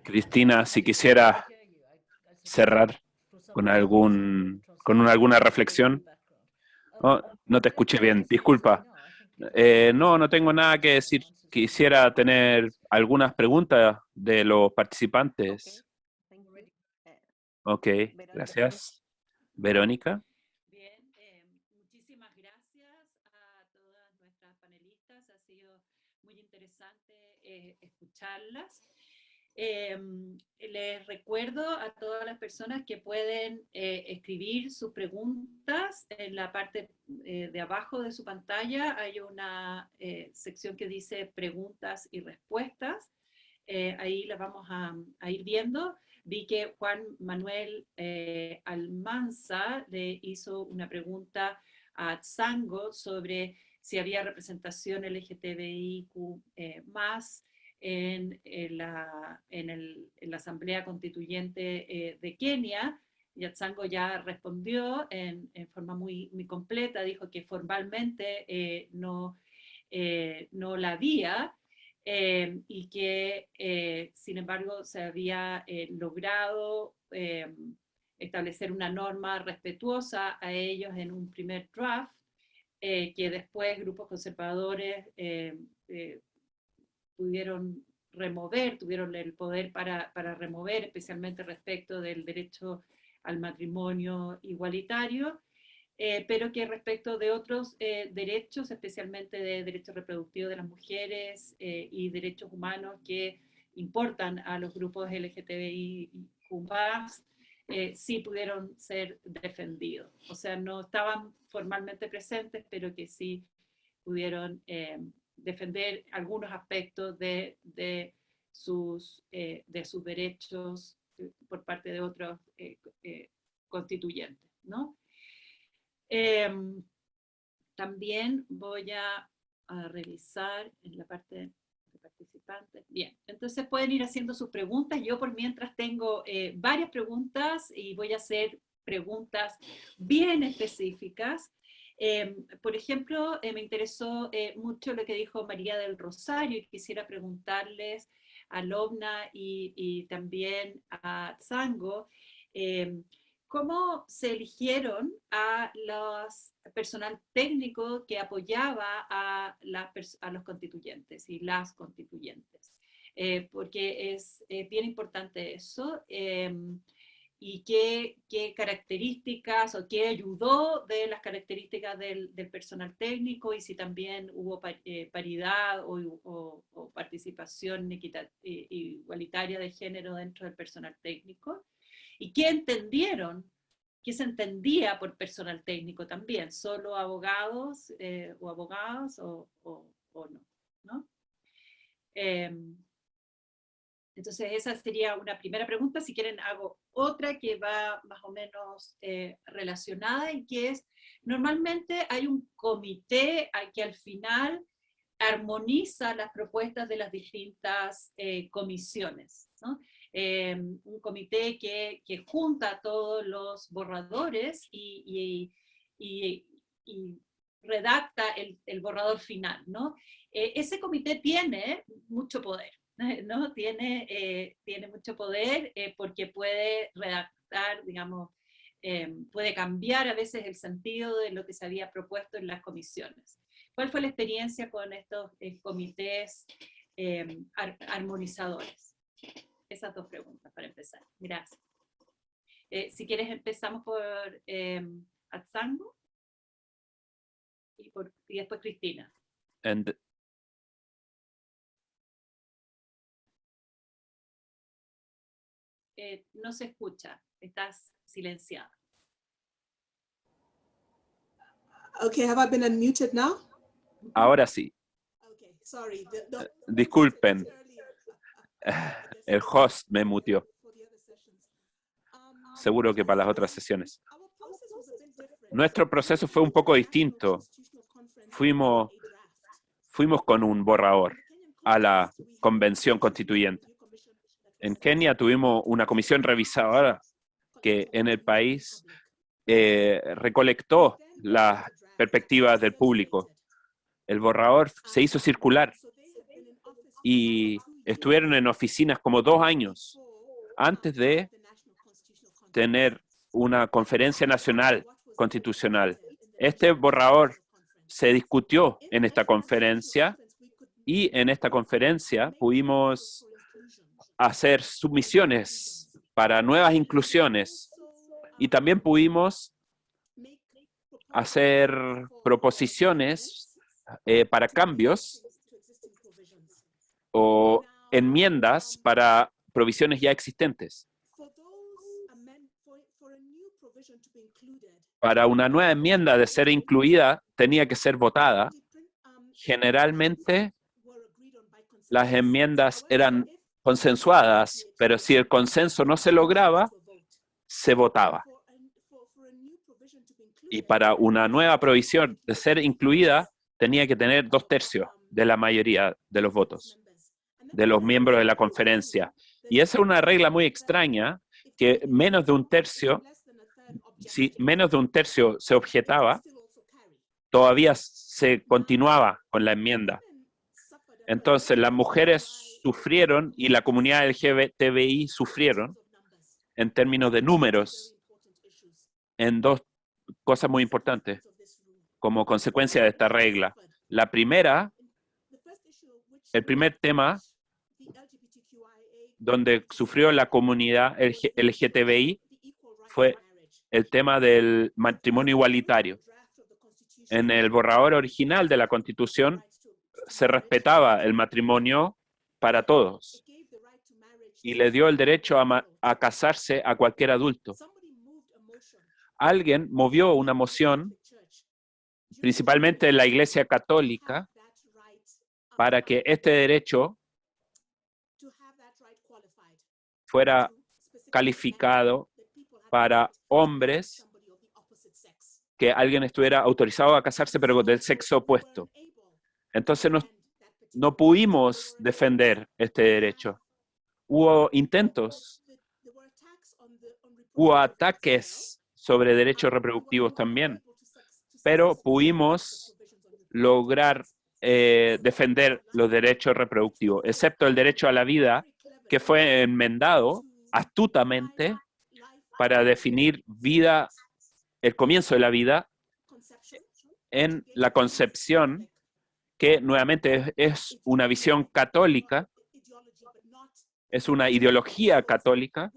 Cristina, si quisiera cerrar con algún con alguna reflexión. Oh, no te escuché bien, disculpa. Eh, no, no tengo nada que decir. Quisiera tener algunas preguntas de los participantes. Ok, gracias. Verónica. Bien, eh, les recuerdo a todas las personas que pueden eh, escribir sus preguntas en la parte eh, de abajo de su pantalla. Hay una eh, sección que dice preguntas y respuestas. ahí las vamos a, ir viendo. Vi que Juan Manuel Almanza le hizo una pregunta a Zango sobre si había representación LGTBIQ más en, la, en, el, en la, Asamblea Constituyente eh, de Kenia. Yatsango ya respondió en, forma muy, muy completa, dijo que formalmente eh, no, eh, no la había y que, sin embargo, se había logrado establecer una norma respetuosa a ellos en un primer draft, que después grupos conservadores pudieron remover, tuvieron el poder para, para, remover, especialmente respecto del derecho al matrimonio igualitario, eh, pero que respecto de otros eh, derechos, especialmente de derechos reproductivos de las mujeres eh, y derechos humanos que importan a los grupos LGTBI eh, sí pudieron ser defendidos. O sea, no estaban formalmente presentes, pero que sí pudieron defender algunos aspectos de, de sus, eh, de sus derechos eh, por parte de otros eh, constituyentes. ¿no? Em, también voy a, a, revisar en la parte de participantes. Bien, entonces pueden ir haciendo sus preguntas. Yo por mientras tengo varias preguntas y voy a hacer preguntas bien específicas Em, por ejemplo, eh, me interesó eh, mucho lo que dijo María del Rosario y quisiera preguntarles a Lobna y, también a Zango, eh, cómo se eligieron a los personal técnico que apoyaba a, a los constituyentes y las constituyentes. Eh, porque es bien importante eso. Y qué, qué, características o qué ayudó de las características del, personal técnico y si también hubo eh, paridad o, participación igualitaria de género dentro del personal técnico. Y qué entendieron, qué se entendía por personal técnico también, solo abogados eh, o abogados o, o, no. ¿no? Em, entonces esa sería una primera pregunta. Si quieren hago otra que va más o menos eh, relacionada y que es, normalmente hay un comité que al final armoniza las propuestas de las distintas eh, comisiones. Em, un comité que, que, junta todos los borradores y, redacta el, borrador final. Eh, ese comité tiene mucho poder. ¿no? Tiene, eh, tiene mucho poder eh, porque puede redactar, digamos, eh, puede cambiar a veces el sentido de lo que se había propuesto en las comisiones. ¿Cuál fue la experiencia con estos eh, comités armonizadores? Esas dos preguntas para empezar. Gracias. si quieres empezamos por Atzango y, por, y después Cristina. And eh, no se escucha, estás silenciada. Okay, have I been unmuted now? Ahora sí. Okay, sorry. The, the, eh, Disculpen. El host me mutió. Seguro que para las otras sesiones. Nuestro proceso fue un poco distinto. Fuimos, fuimos con un borrador a la convención constituyente. En Kenia tuvimos una comisión revisadora que en el país eh, recolectó las perspectivas del público. El borrador se hizo circular y estuvieron en oficinas como dos años antes de tener una conferencia nacional constitucional. Este borrador se discutió en esta conferencia y en esta conferencia pudimos hacer submisiones para nuevas inclusiones y también pudimos hacer proposiciones eh, para cambios o enmiendas para provisiones ya existentes. Para una nueva enmienda de ser incluida, tenía que ser votada. Generalmente, las enmiendas eran consensuadas, pero si el consenso no se lograba, se votaba. Y para una nueva provisión de ser incluida, tenía que tener dos tercios de la mayoría de los votos, de los miembros de la conferencia. Y esa es una regla muy extraña, que menos de un tercio, si menos de un tercio se objetaba, todavía se continuaba con la enmienda. Entonces, las mujeres sufrieron y la comunidad LGBTI sufrieron en términos de números en dos cosas muy importantes como consecuencia de esta regla. La primera, el primer tema donde sufrió la comunidad LGTBI fue el tema del matrimonio igualitario. En el borrador original de la Constitución se respetaba el matrimonio para todos y le dio el derecho a, casarse a cualquier adulto. Alguien movió una moción, principalmente en la Iglesia Católica, para que este derecho fuera calificado para hombres que alguien estuviera autorizado a casarse, pero del sexo opuesto. Entonces nos no pudimos defender este derecho. Hubo intentos, hubo ataques sobre derechos reproductivos también, pero pudimos lograr eh, defender los derechos reproductivos, excepto el derecho a la vida, que fue enmendado astutamente para definir vida, el comienzo de la vida en la concepción, que nuevamente es, una visión católica, es una ideología católica,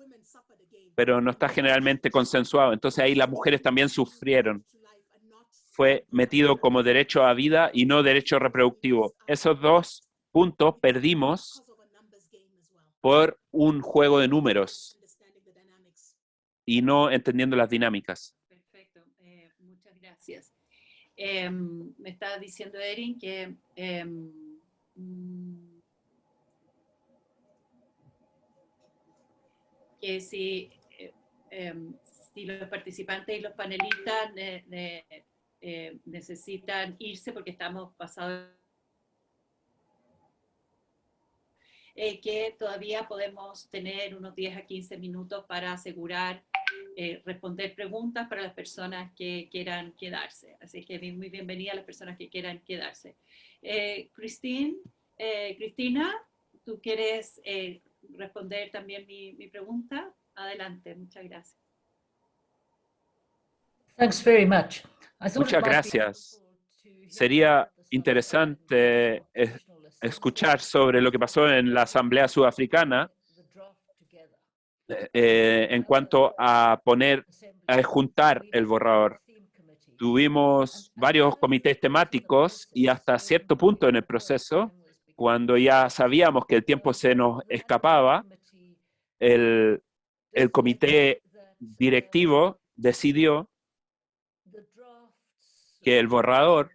pero no está generalmente consensuado. Entonces ahí las mujeres también sufrieron. Fue metido como derecho a vida y no derecho reproductivo. Esos dos puntos perdimos por un juego de números y no entendiendo las dinámicas. Perfecto, eh, muchas gracias. Em, me está diciendo Erin que em, que si, eh, em, si los participantes y los panelistas ne- ne- eh, necesitan irse porque estamos pasados eh, que todavía podemos tener unos 10 a 15 minutos para asegurar eh, responder preguntas para las personas que quieran quedarse. Así que bien- muy bienvenida a las personas que quieran quedarse. Eh, Christine, eh, Cristina, ¿tú quieres eh, responder también mi, mi pregunta? Adelante, muchas gracias. Thanks very much. Muchas gracias. Sería interesante escuchar sobre lo que pasó en la Asamblea Sudafricana. Eh, en cuanto a poner, a juntar el borrador. Tuvimos varios comités temáticos y hasta cierto punto en el proceso, cuando ya sabíamos que el tiempo se nos escapaba, el, el comité directivo decidió que el borrador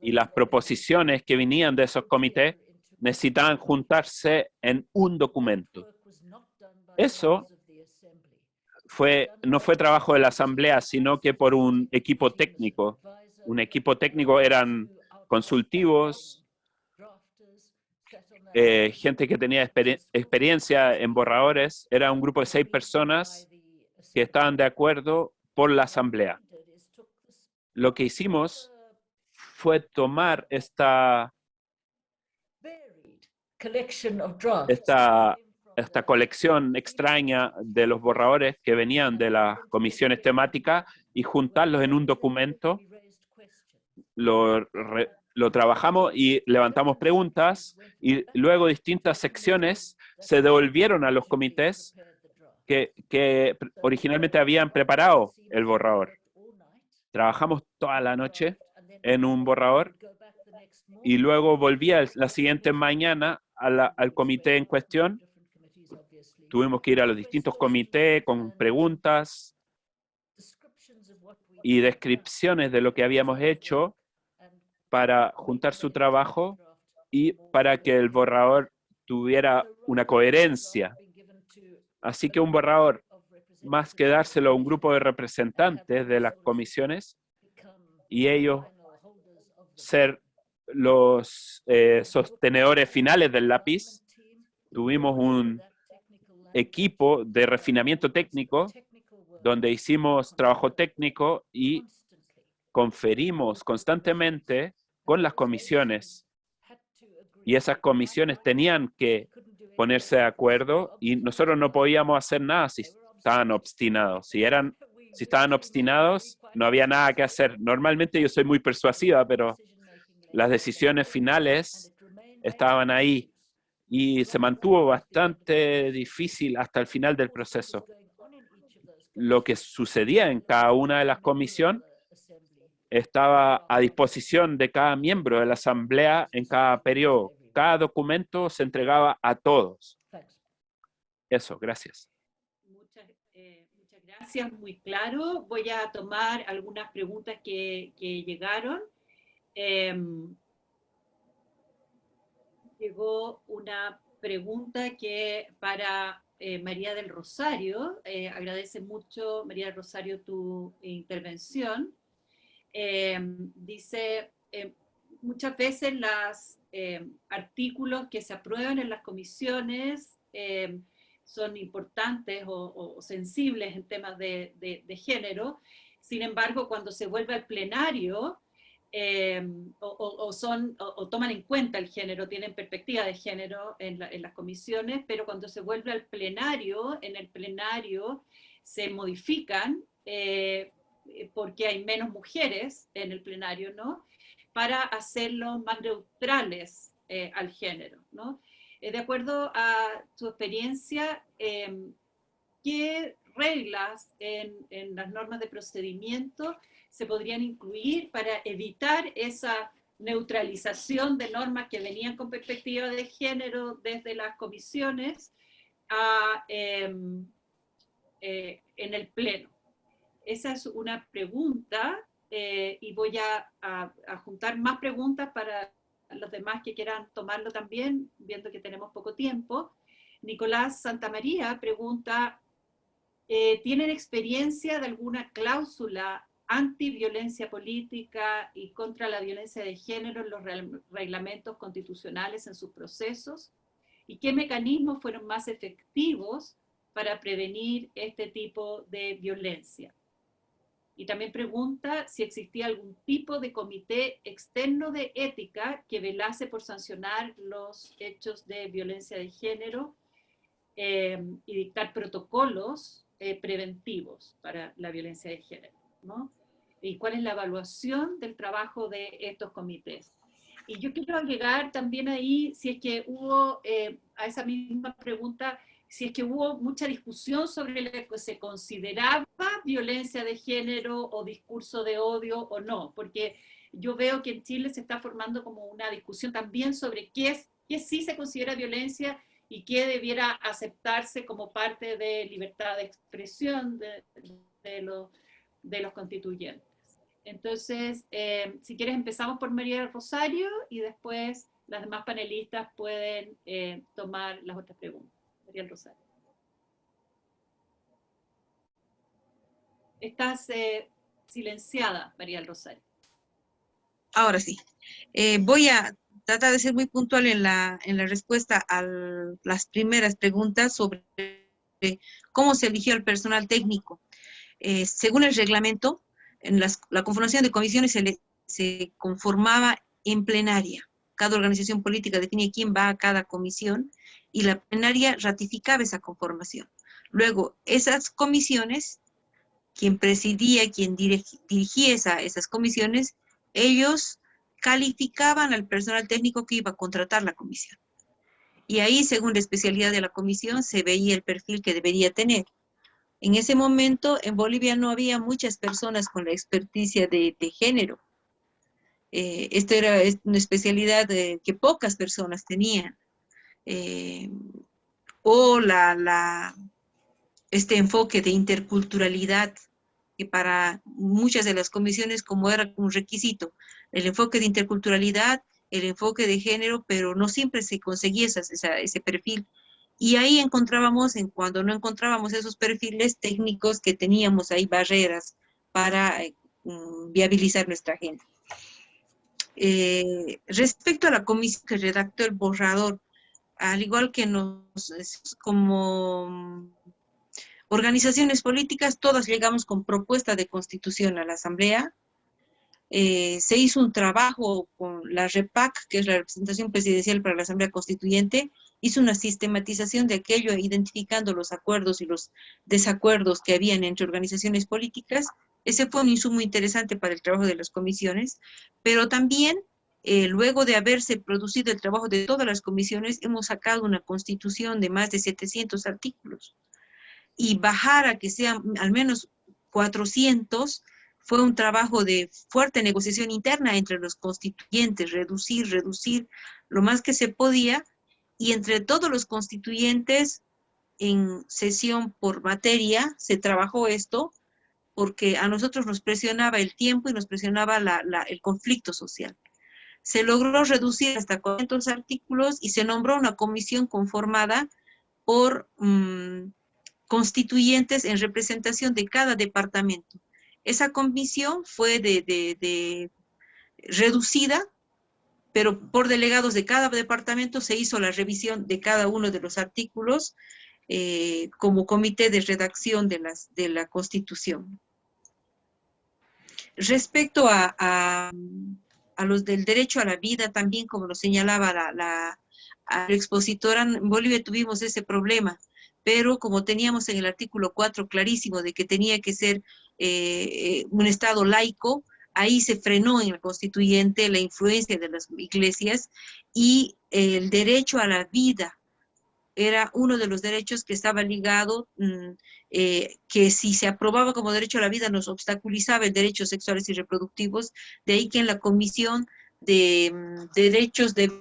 y las proposiciones que venían de esos comités necesitaban juntarse en un documento. Eso fue, no fue trabajo de la asamblea, sino que por un equipo técnico. Un equipo técnico eran consultivos, eh, gente que tenía exper- experiencia en borradores. Era un grupo de seis personas que estaban de acuerdo por la asamblea. Lo que hicimos fue tomar esta, esta, esta colección extraña de los borradores que venían de las comisiones temáticas y juntarlos en un documento. Lo, lo trabajamos y levantamos preguntas y luego distintas secciones se devolvieron a los comités que, que originalmente habían preparado el borrador. Trabajamos toda la noche en un borrador y luego volvía la siguiente mañana la- al comité en cuestión. Tuvimos que ir a los distintos comités con preguntas y descripciones de lo que habíamos hecho para juntar su trabajo y para que el borrador tuviera una coherencia. Así que un borrador, más que dárselo a un grupo de representantes de las comisiones y ellos ser los eh, sostenedores finales del lápiz, tuvimos un equipo de refinamiento técnico donde hicimos trabajo técnico y conferimos constantemente con las comisiones. Y esas comisiones tenían que ponerse de acuerdo y nosotros no podíamos hacer nada si estaban obstinados. Si, eran, si estaban obstinados, no había nada que hacer. Normalmente yo soy muy persuasiva, pero las decisiones finales estaban ahí y se mantuvo bastante difícil hasta el final del proceso. Lo que sucedía en cada una de las comisiones estaba a disposición de cada miembro de la asamblea en cada periodo. Cada documento se entregaba a todos. Eso, gracias. Muchas, eh, muchas gracias, muy claro. Voy a tomar algunas preguntas que, que llegaron. Em, llegó una pregunta que para eh, María del Rosario, eh, agradece mucho María del Rosario tu intervención. Em, dice, muchas veces los artículos que se aprueban en las comisiones son importantes o, sensibles en temas de género. Sin embargo, cuando se vuelve al plenario, eh, o, son, o, toman en cuenta el género, tienen perspectiva de género en, las comisiones, pero cuando se vuelve al plenario, en el plenario se modifican eh, porque hay menos mujeres en el plenario, ¿no? Para hacerlos más neutrales eh, al género, ¿no? de acuerdo a tu experiencia, ¿qué reglas en, las normas de procedimiento se podrían incluir para evitar esa neutralización de normas que venían con perspectiva de género desde las comisiones em, eh, en el Pleno. Esa es una pregunta eh, y voy a, a, juntar más preguntas para los demás que quieran tomarlo también, viendo que tenemos poco tiempo. Nicolás Santamaría pregunta, eh, ¿tienen experiencia de alguna cláusula anti-violencia política y contra la violencia de género en los reglamentos constitucionales en sus procesos? ¿Y qué mecanismos fueron más efectivos para prevenir este tipo de violencia? Y también pregunta si existía algún tipo de comité externo de ética que velase por sancionar los hechos de violencia de género eh, y dictar protocolos eh, preventivos para la violencia de género. ¿no? y cuál es la evaluación del trabajo de estos comités. Y yo quiero agregar también ahí, si es que hubo, eh, a esa misma pregunta, si es que hubo mucha discusión sobre lo que se consideraba violencia de género o discurso de odio o no, porque yo veo que en Chile se está formando como una discusión también sobre qué, es, qué sí se considera violencia y qué debiera aceptarse como parte de libertad de expresión de, de, los de los constituyentes. Entonces, eh, si quieres empezamos por María Rosario y después las demás panelistas pueden eh, tomar las otras preguntas. María Rosario. Estás eh, silenciada, María Rosario. Ahora sí. voy a tratar de ser muy puntual en la, en la respuesta a las primeras preguntas sobre cómo se eligió el personal técnico. Eh, según el reglamento, en la conformación de comisiones se, se conformaba en plenaria. Cada organización política define quién va a cada comisión y la plenaria ratificaba esa conformación. Luego, esas comisiones, quien presidía, quien dirigía esas comisiones, ellos calificaban al personal técnico que iba a contratar la comisión. Y ahí, según la especialidad de la comisión, se veía el perfil que debería tener. En ese momento en Bolivia no había muchas personas con la experticia de, género. Eh, esto era una especialidad que pocas personas tenían. Eh, o la, este enfoque de interculturalidad, que para muchas de las comisiones como era un requisito, el enfoque de interculturalidad, el enfoque de género, pero no siempre se conseguía ese perfil y ahí encontrábamos, en cuando no encontrábamos esos perfiles técnicos que teníamos ahí barreras para eh, mm, viabilizar nuestra agenda. Eh, respecto a la comisión que redactó el borrador, al igual que nos, como mm, organizaciones políticas, todas llegamos con propuesta de constitución a la Asamblea. Eh, se hizo un trabajo con la REPAC, que es la representación presidencial para la Asamblea Constituyente, hizo una sistematización de aquello, identificando los acuerdos y los desacuerdos que habían entre organizaciones políticas. Ese fue un insumo interesante para el trabajo de las comisiones, pero también, eh, luego de haberse producido el trabajo de todas las comisiones, hemos sacado una constitución de más de 700 artículos. Y bajar a que sean al menos 400 fue un trabajo de fuerte negociación interna entre los constituyentes, reducir, reducir lo más que se podía, y entre todos los constituyentes en sesión por materia se trabajó esto porque a nosotros nos presionaba el tiempo y nos presionaba el conflicto social. Se logró reducir hasta 400 artículos y se nombró una comisión conformada por mm, constituyentes en representación de cada departamento. Esa comisión fue de reducida pero por delegados de cada departamento se hizo la revisión de cada uno de los artículos eh, como comité de redacción de, las, de la Constitución. respecto a, a, los del derecho a la vida, también como lo señalaba la, la, la expositora, en Bolivia tuvimos ese problema, pero como teníamos en el artículo 4 clarísimo de que tenía que ser eh, un Estado laico, ahí se frenó en el constituyente la influencia de las iglesias y el derecho a la vida era uno de los derechos que estaba ligado, mm, eh, que si se aprobaba como derecho a la vida nos obstaculizaba el derechos sexuales y reproductivos, de ahí que en la Comisión de, mm, Derechos de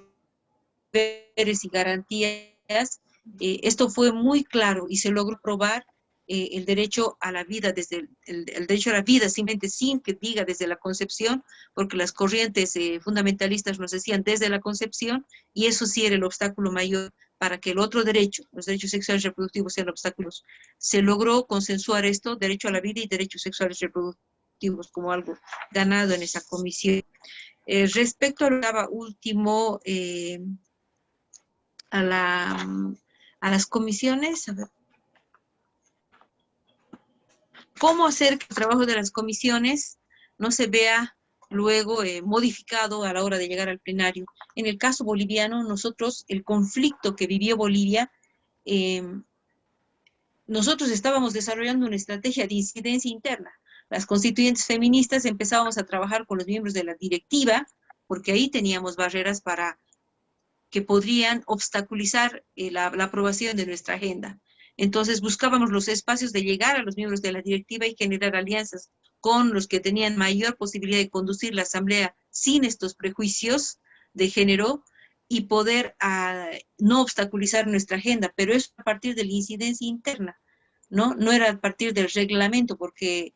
Deberes y Garantías, eh, esto fue muy claro y se logró probar eh, el derecho a la vida, desde el, derecho a la vida, simplemente sin que diga desde la concepción, porque las corrientes eh, fundamentalistas nos decían desde la concepción, y eso sí era el obstáculo mayor para que el otro derecho, los derechos sexuales reproductivos sean obstáculos. Se logró consensuar esto, derecho a la vida y derechos sexuales reproductivos, como algo ganado en esa comisión. Eh, respecto a lo último, a, la, a las comisiones, cómo hacer que el trabajo de las comisiones no se vea luego eh, modificado a la hora de llegar al plenario. En el caso boliviano, nosotros, el conflicto que vivió Bolivia, em, nosotros estábamos desarrollando una estrategia de incidencia interna. Las constituyentes feministas empezábamos a trabajar con los miembros de la directiva, porque ahí teníamos barreras para que podrían obstaculizar eh, la aprobación de nuestra agenda. Entonces buscábamos los espacios de llegar a los miembros de la directiva y generar alianzas con los que tenían mayor posibilidad de conducir la asamblea sin estos prejuicios de género y poder ah, no obstaculizar nuestra agenda, pero es a partir de la incidencia interna, ¿no? No era a partir del reglamento, porque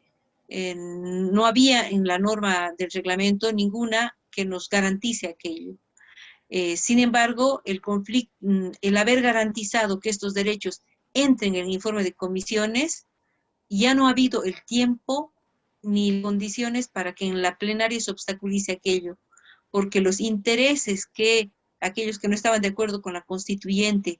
eh, no había en la norma del reglamento ninguna que nos garantice aquello. Eh, sin embargo, el conflicto, mm, el haber garantizado que estos derechos entren en el informe de comisiones, ya no ha habido el tiempo ni condiciones para que en la plenaria se obstaculice aquello, porque los intereses que aquellos que no estaban de acuerdo con la constituyente,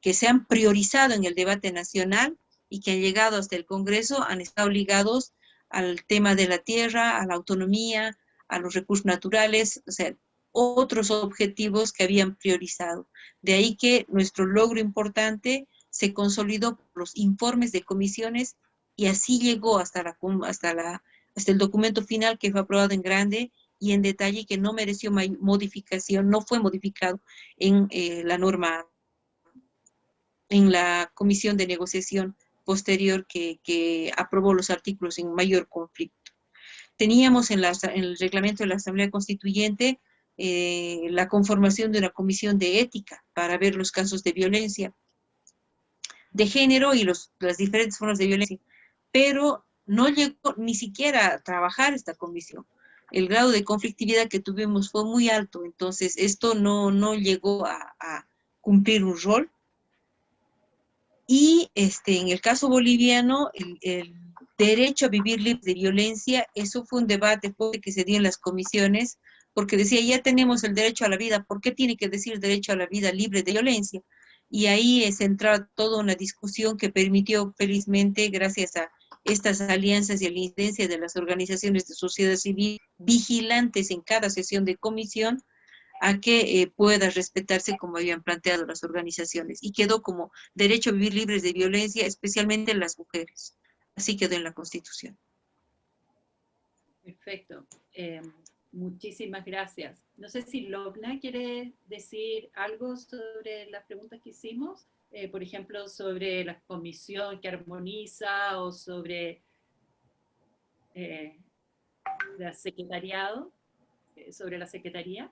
que se han priorizado en el debate nacional y que han llegado hasta el Congreso, han estado ligados al tema de la tierra, a la autonomía, a los recursos naturales, o sea, otros objetivos que habían priorizado. De ahí que nuestro logro importante se consolidó los informes de comisiones y así llegó hasta, la, hasta, la, hasta el documento final que fue aprobado en grande y en detalle que no mereció modificación, no fue modificado en eh, la norma, en la comisión de negociación posterior que, que, aprobó los artículos en mayor conflicto. Teníamos en, la, en el reglamento de la Asamblea Constituyente eh, la conformación de una comisión de ética para ver los casos de violencia de género y los, las diferentes formas de violencia, pero no llegó ni siquiera a trabajar esta comisión. El grado de conflictividad que tuvimos fue muy alto, entonces esto no, no llegó a, cumplir un rol. Y este, en el caso boliviano, el, derecho a vivir libre de violencia, eso fue un debate que se dio en las comisiones, porque decía, ya tenemos el derecho a la vida, ¿por qué tiene que decir derecho a la vida libre de violencia? Y ahí es entrar toda una discusión que permitió felizmente, gracias a estas alianzas y a la incidencia de las organizaciones de sociedad civil vigilantes en cada sesión de comisión, a que eh, pueda respetarse como habían planteado las organizaciones. Y quedó como derecho a vivir libres de violencia, especialmente las mujeres. Así quedó en la Constitución. Perfecto. Em, Muchísimas gracias. No sé si Logna quiere decir algo sobre las preguntas que hicimos, eh, por ejemplo, sobre la comisión que armoniza o sobre eh, la secretariado, eh, sobre la secretaría.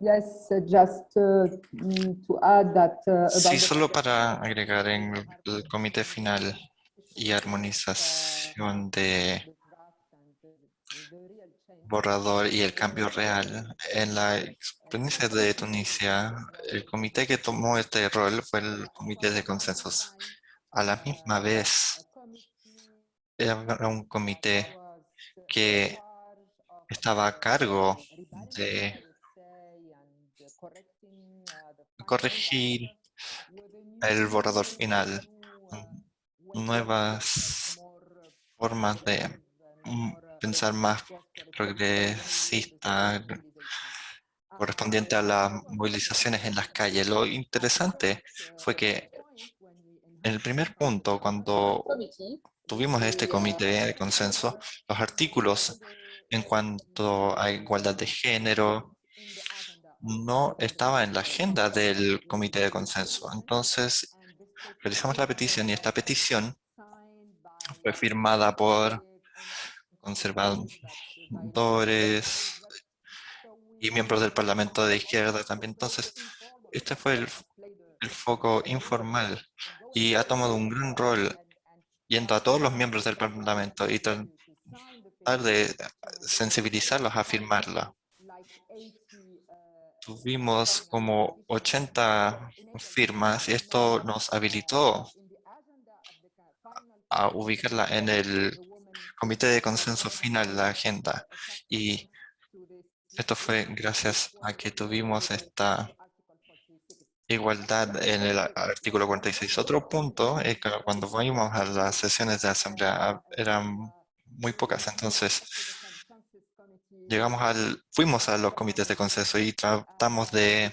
Yes, just uh, mm, to add that. Uh, sí, solo para agregar en el comité final y armonización de borrador y el cambio real. En la experiencia de Tunisia, el comité que tomó este rol fue el comité de consensos. A la misma vez, era un comité que estaba a cargo de corregir el borrador final nuevas formas de pensar más progresista correspondiente a las movilizaciones en las calles. Lo interesante fue que en el primer punto, cuando tuvimos este comité de consenso, los artículos en cuanto a igualdad de género no estaba en la agenda del comité de consenso. Entonces, realizamos la petición y esta petición fue firmada por conservadores y miembros del Parlamento de izquierda también. Entonces, este fue el, el foco informal y ha tomado un gran rol yendo a todos los miembros del Parlamento y tratar de sensibilizarlos a firmarla. Tuvimos como 80 firmas y esto nos habilitó a ubicarla en el comité de consenso final la agenda. Y esto fue gracias a que tuvimos esta igualdad en el artículo 46. Otro punto es que cuando fuimos a las sesiones de asamblea eran muy pocas, entonces llegamos al, fuimos a los comités de consenso y tratamos de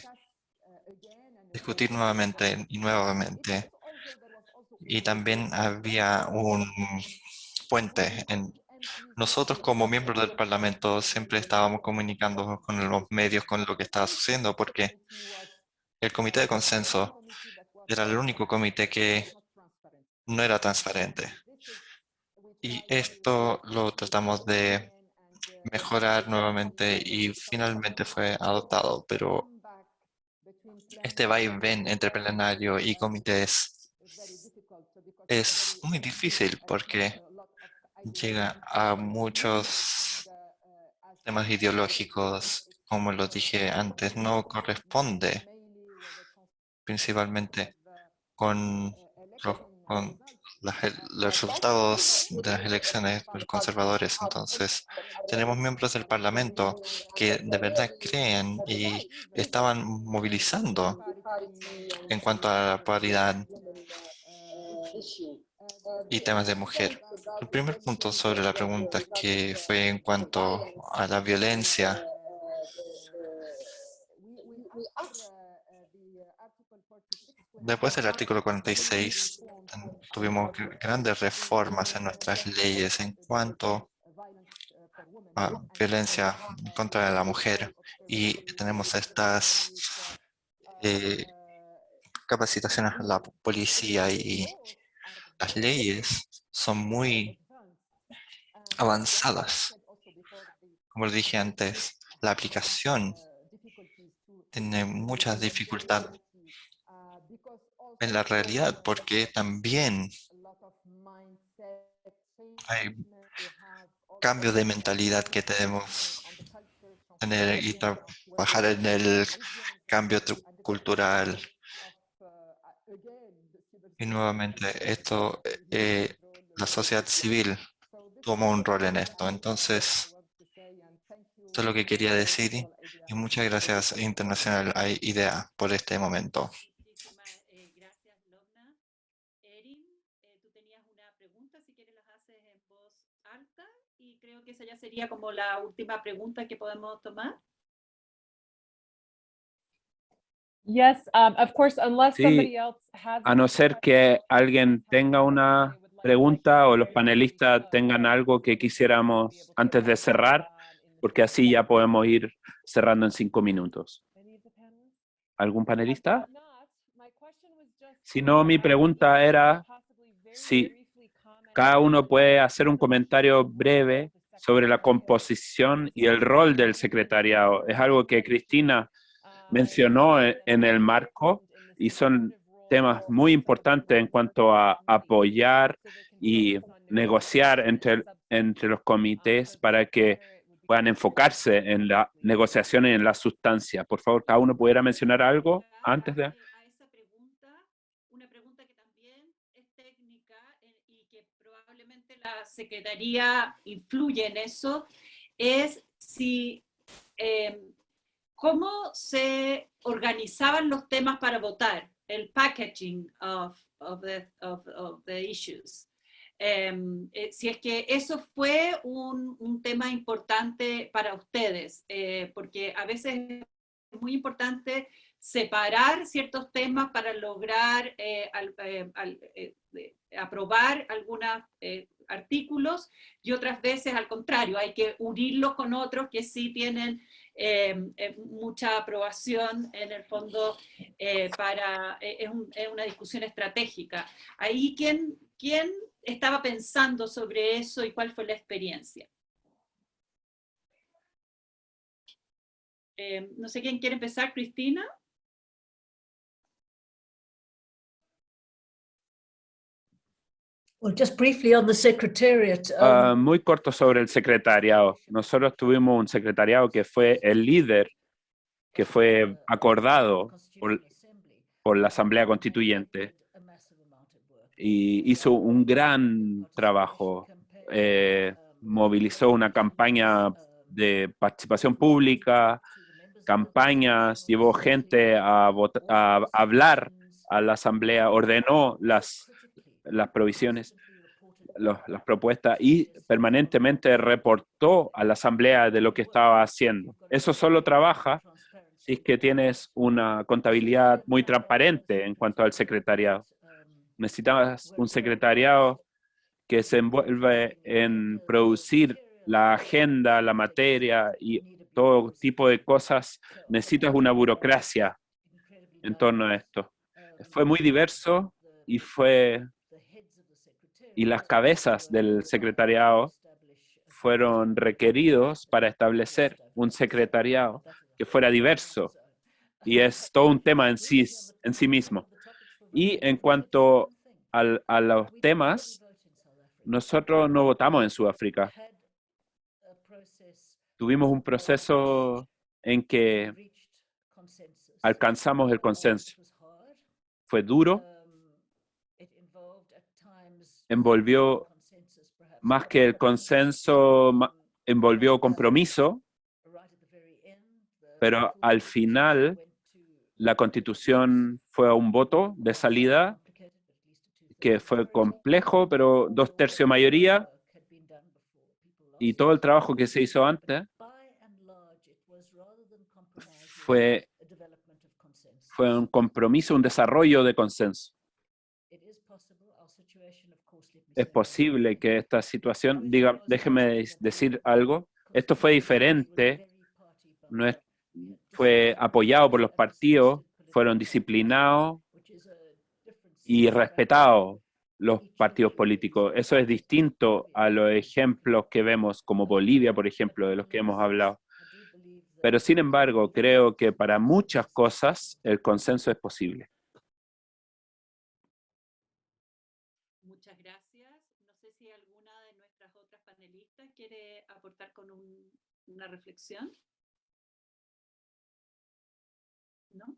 discutir nuevamente y nuevamente. Y también había un puente. En, nosotros como miembros del Parlamento siempre estábamos comunicando con los medios con lo que estaba sucediendo porque el comité de consenso era el único comité que no era transparente. Y esto lo tratamos de mejorar nuevamente y finalmente fue adoptado, pero este va y ven entre plenario y comités es muy difícil porque llega a muchos temas ideológicos, como lo dije antes, no corresponde principalmente con los, resultados de las elecciones conservadores. Entonces, tenemos miembros del Parlamento que de verdad creen y estaban movilizando en cuanto a la paridad y temas de mujer. El primer punto sobre la pregunta que fue en cuanto a la violencia Después del artículo 46, tuvimos grandes reformas en nuestras leyes en cuanto a violencia contra la mujer y tenemos estas eh, capacitaciones a la policía y las leyes son muy avanzadas. Como dije antes, la aplicación tiene muchas dificultades en la realidad, porque también hay cambios de mentalidad que tenemos tener y trabajar en el cambio cultural. Y nuevamente, esto, eh, la sociedad civil toma un rol en esto. Entonces, esto es lo que quería decir y muchas gracias Internacional IDEA por este momento. que esa ya sería como la última pregunta que podemos tomar. Yes, um, of course, unless somebody else has a no ser que alguien tenga una pregunta o los panelistas tengan algo que quisiéramos antes de cerrar, porque así ya podemos ir cerrando en cinco minutos. ¿Algún panelista? Si no, mi pregunta era si cada uno puede hacer un comentario breve sobre la composición y el rol del secretariado. Es algo que Cristina mencionó en el marco y son temas muy importantes en cuanto a apoyar y negociar entre, entre los comités para que puedan enfocarse en la negociación y en la sustancia. Por favor, cada uno pudiera mencionar algo antes de... la Secretaría influye en eso es si em, cómo se organizaban los temas para votar, el packaging of, of the, of, of the issues. Em, eh, si es que eso fue un, un tema importante para ustedes, eh, porque a veces es muy importante separar ciertos temas para lograr eh, al, eh, al, eh, aprobar algunos artículos y otras veces al contrario, hay que unirlos con otros que sí tienen mucha aprobación en el fondo para, es, un, es, una discusión estratégica. Ahí, ¿quién, ¿quién estaba pensando sobre eso y cuál fue la experiencia? no sé quién quiere empezar, Cristina. Well, just briefly on the secretariat. Um, Uh, muy corto sobre el secretariado. Nosotros tuvimos un secretariado que fue el líder, que fue acordado por, por la Asamblea Constituyente y hizo un gran trabajo. Eh, movilizó una campaña de participación pública, campañas, llevó gente a, a hablar a la Asamblea, ordenó las las provisiones, las propuestas y permanentemente reportó a la asamblea de lo que estaba haciendo. Eso solo trabaja si es que tienes una contabilidad muy transparente en cuanto al secretariado. Necesitas un secretariado que se envuelve en producir la agenda, la materia y todo tipo de cosas. Necesitas una burocracia en torno a esto. Fue muy diverso y fue y las cabezas del secretariado fueron requeridos para establecer un secretariado que fuera diverso. Y es todo un tema en sí, en sí mismo. Y en cuanto al- a los temas, nosotros no votamos en Sudáfrica. Tuvimos un proceso en que alcanzamos el consenso. Fue duro, envolvió más que el consenso, envolvió compromiso, pero al final la constitución fue a un voto de salida que fue complejo, pero dos tercios mayoría y todo el trabajo que se hizo antes fue, fue un compromiso, un desarrollo de consenso. Es posible que esta situación, diga, déjeme decir algo, esto fue diferente, no es- fue apoyado por los partidos, fueron disciplinados y respetados los partidos políticos. Eso es distinto a los ejemplos que vemos como Bolivia, por ejemplo, de los que hemos hablado. Pero sin embargo, creo que para muchas cosas el consenso es posible. Muchas gracias. No sé si alguna de nuestras otras panelistas quiere aportar con un- una reflexión. ¿No?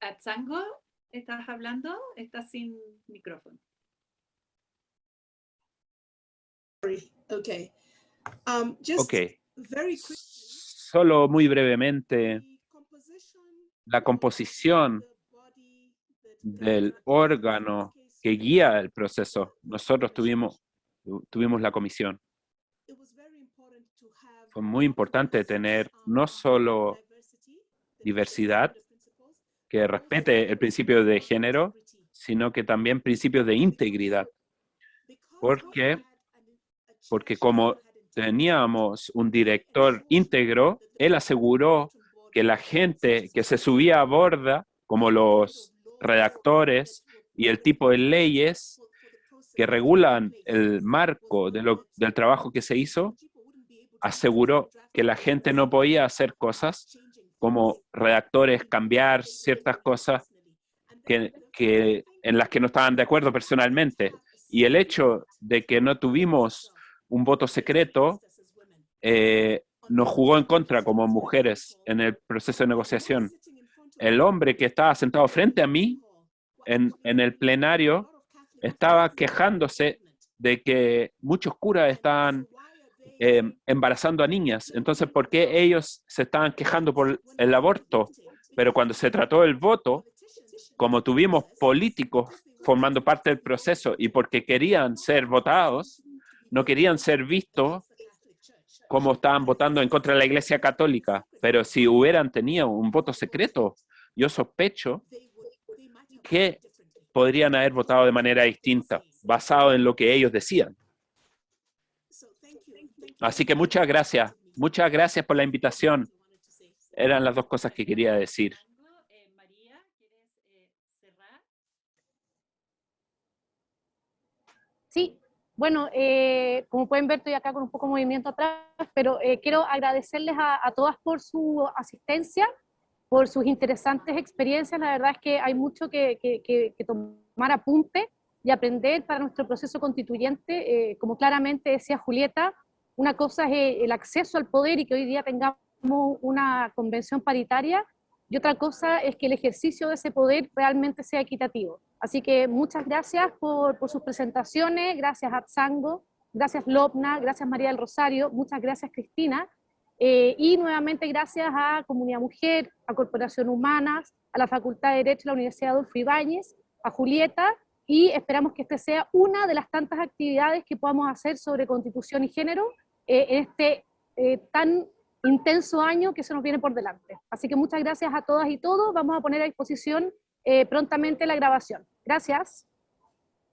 Atzango, ¿estás hablando? Estás sin micrófono. sorry. Okay. Um, just Ok, very quick. solo muy brevemente, la composición del órgano que guía el proceso. Nosotros tuvimos, tuvimos la comisión. Fue muy importante tener no solo diversidad, que respete el principio de género, sino que también principios de integridad. ¿Por qué? Porque como teníamos un director íntegro, él aseguró que la gente que se subía a borda, como los redactores y el tipo de leyes que regulan el marco de lo- del trabajo que se hizo, aseguró que la gente no podía hacer cosas como redactores, cambiar ciertas cosas que, en las que no estaban de acuerdo personalmente. Y el hecho de que no tuvimos un voto secreto eh, nos jugó en contra como mujeres en el proceso de negociación. El hombre que estaba sentado frente a mí en, el plenario estaba quejándose de que muchos curas estaban eh, embarazando a niñas. Entonces, ¿por qué ellos se estaban quejando por el aborto? Pero cuando se trató del voto, como tuvimos políticos formando parte del proceso y porque querían ser votados, no querían ser vistos como estaban votando en contra de la Iglesia Católica. Pero si hubieran tenido un voto secreto, yo sospecho que podrían haber votado de manera distinta, basado en lo que ellos decían. Así que muchas gracias. Muchas gracias por la invitación. Eran las dos cosas que quería decir. Eh, María, ¿quieres eh, cerrar? Sí, bueno, eh, como pueden ver, estoy acá con un poco de movimiento atrás, pero eh, quiero agradecerles a, a todas por su asistencia, por sus interesantes experiencias. La verdad es que hay mucho que, tomar apunte y aprender para nuestro proceso constituyente. Eh, como claramente decía Julieta, una cosa es el acceso al poder y que hoy día tengamos una convención paritaria, y otra cosa es que el ejercicio de ese poder realmente sea equitativo. Así que muchas gracias por, sus presentaciones, gracias a Tzango, gracias Lopna, gracias María del Rosario, muchas gracias Cristina, eh, y nuevamente gracias a Comunidad Mujer, a Corporación Humanas, a la Facultad de Derecho de la Universidad Adolfo Ibáñez, a Julieta, y esperamos que esta sea una de las tantas actividades que podamos hacer sobre constitución y género eh, en este eh, tan intenso año que se nos viene por delante. Así que muchas gracias a todas y todos. Vamos a poner a disposición eh, prontamente la grabación. Gracias.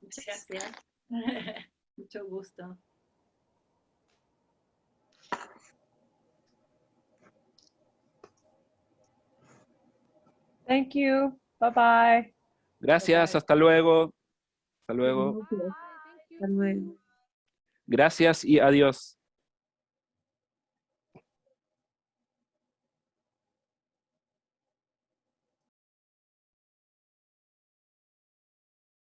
Muchas gracias. Mucho gusto. Thank you. Bye bye. Gracias, hasta luego. Hasta luego. Hasta luego. Gracias y adiós.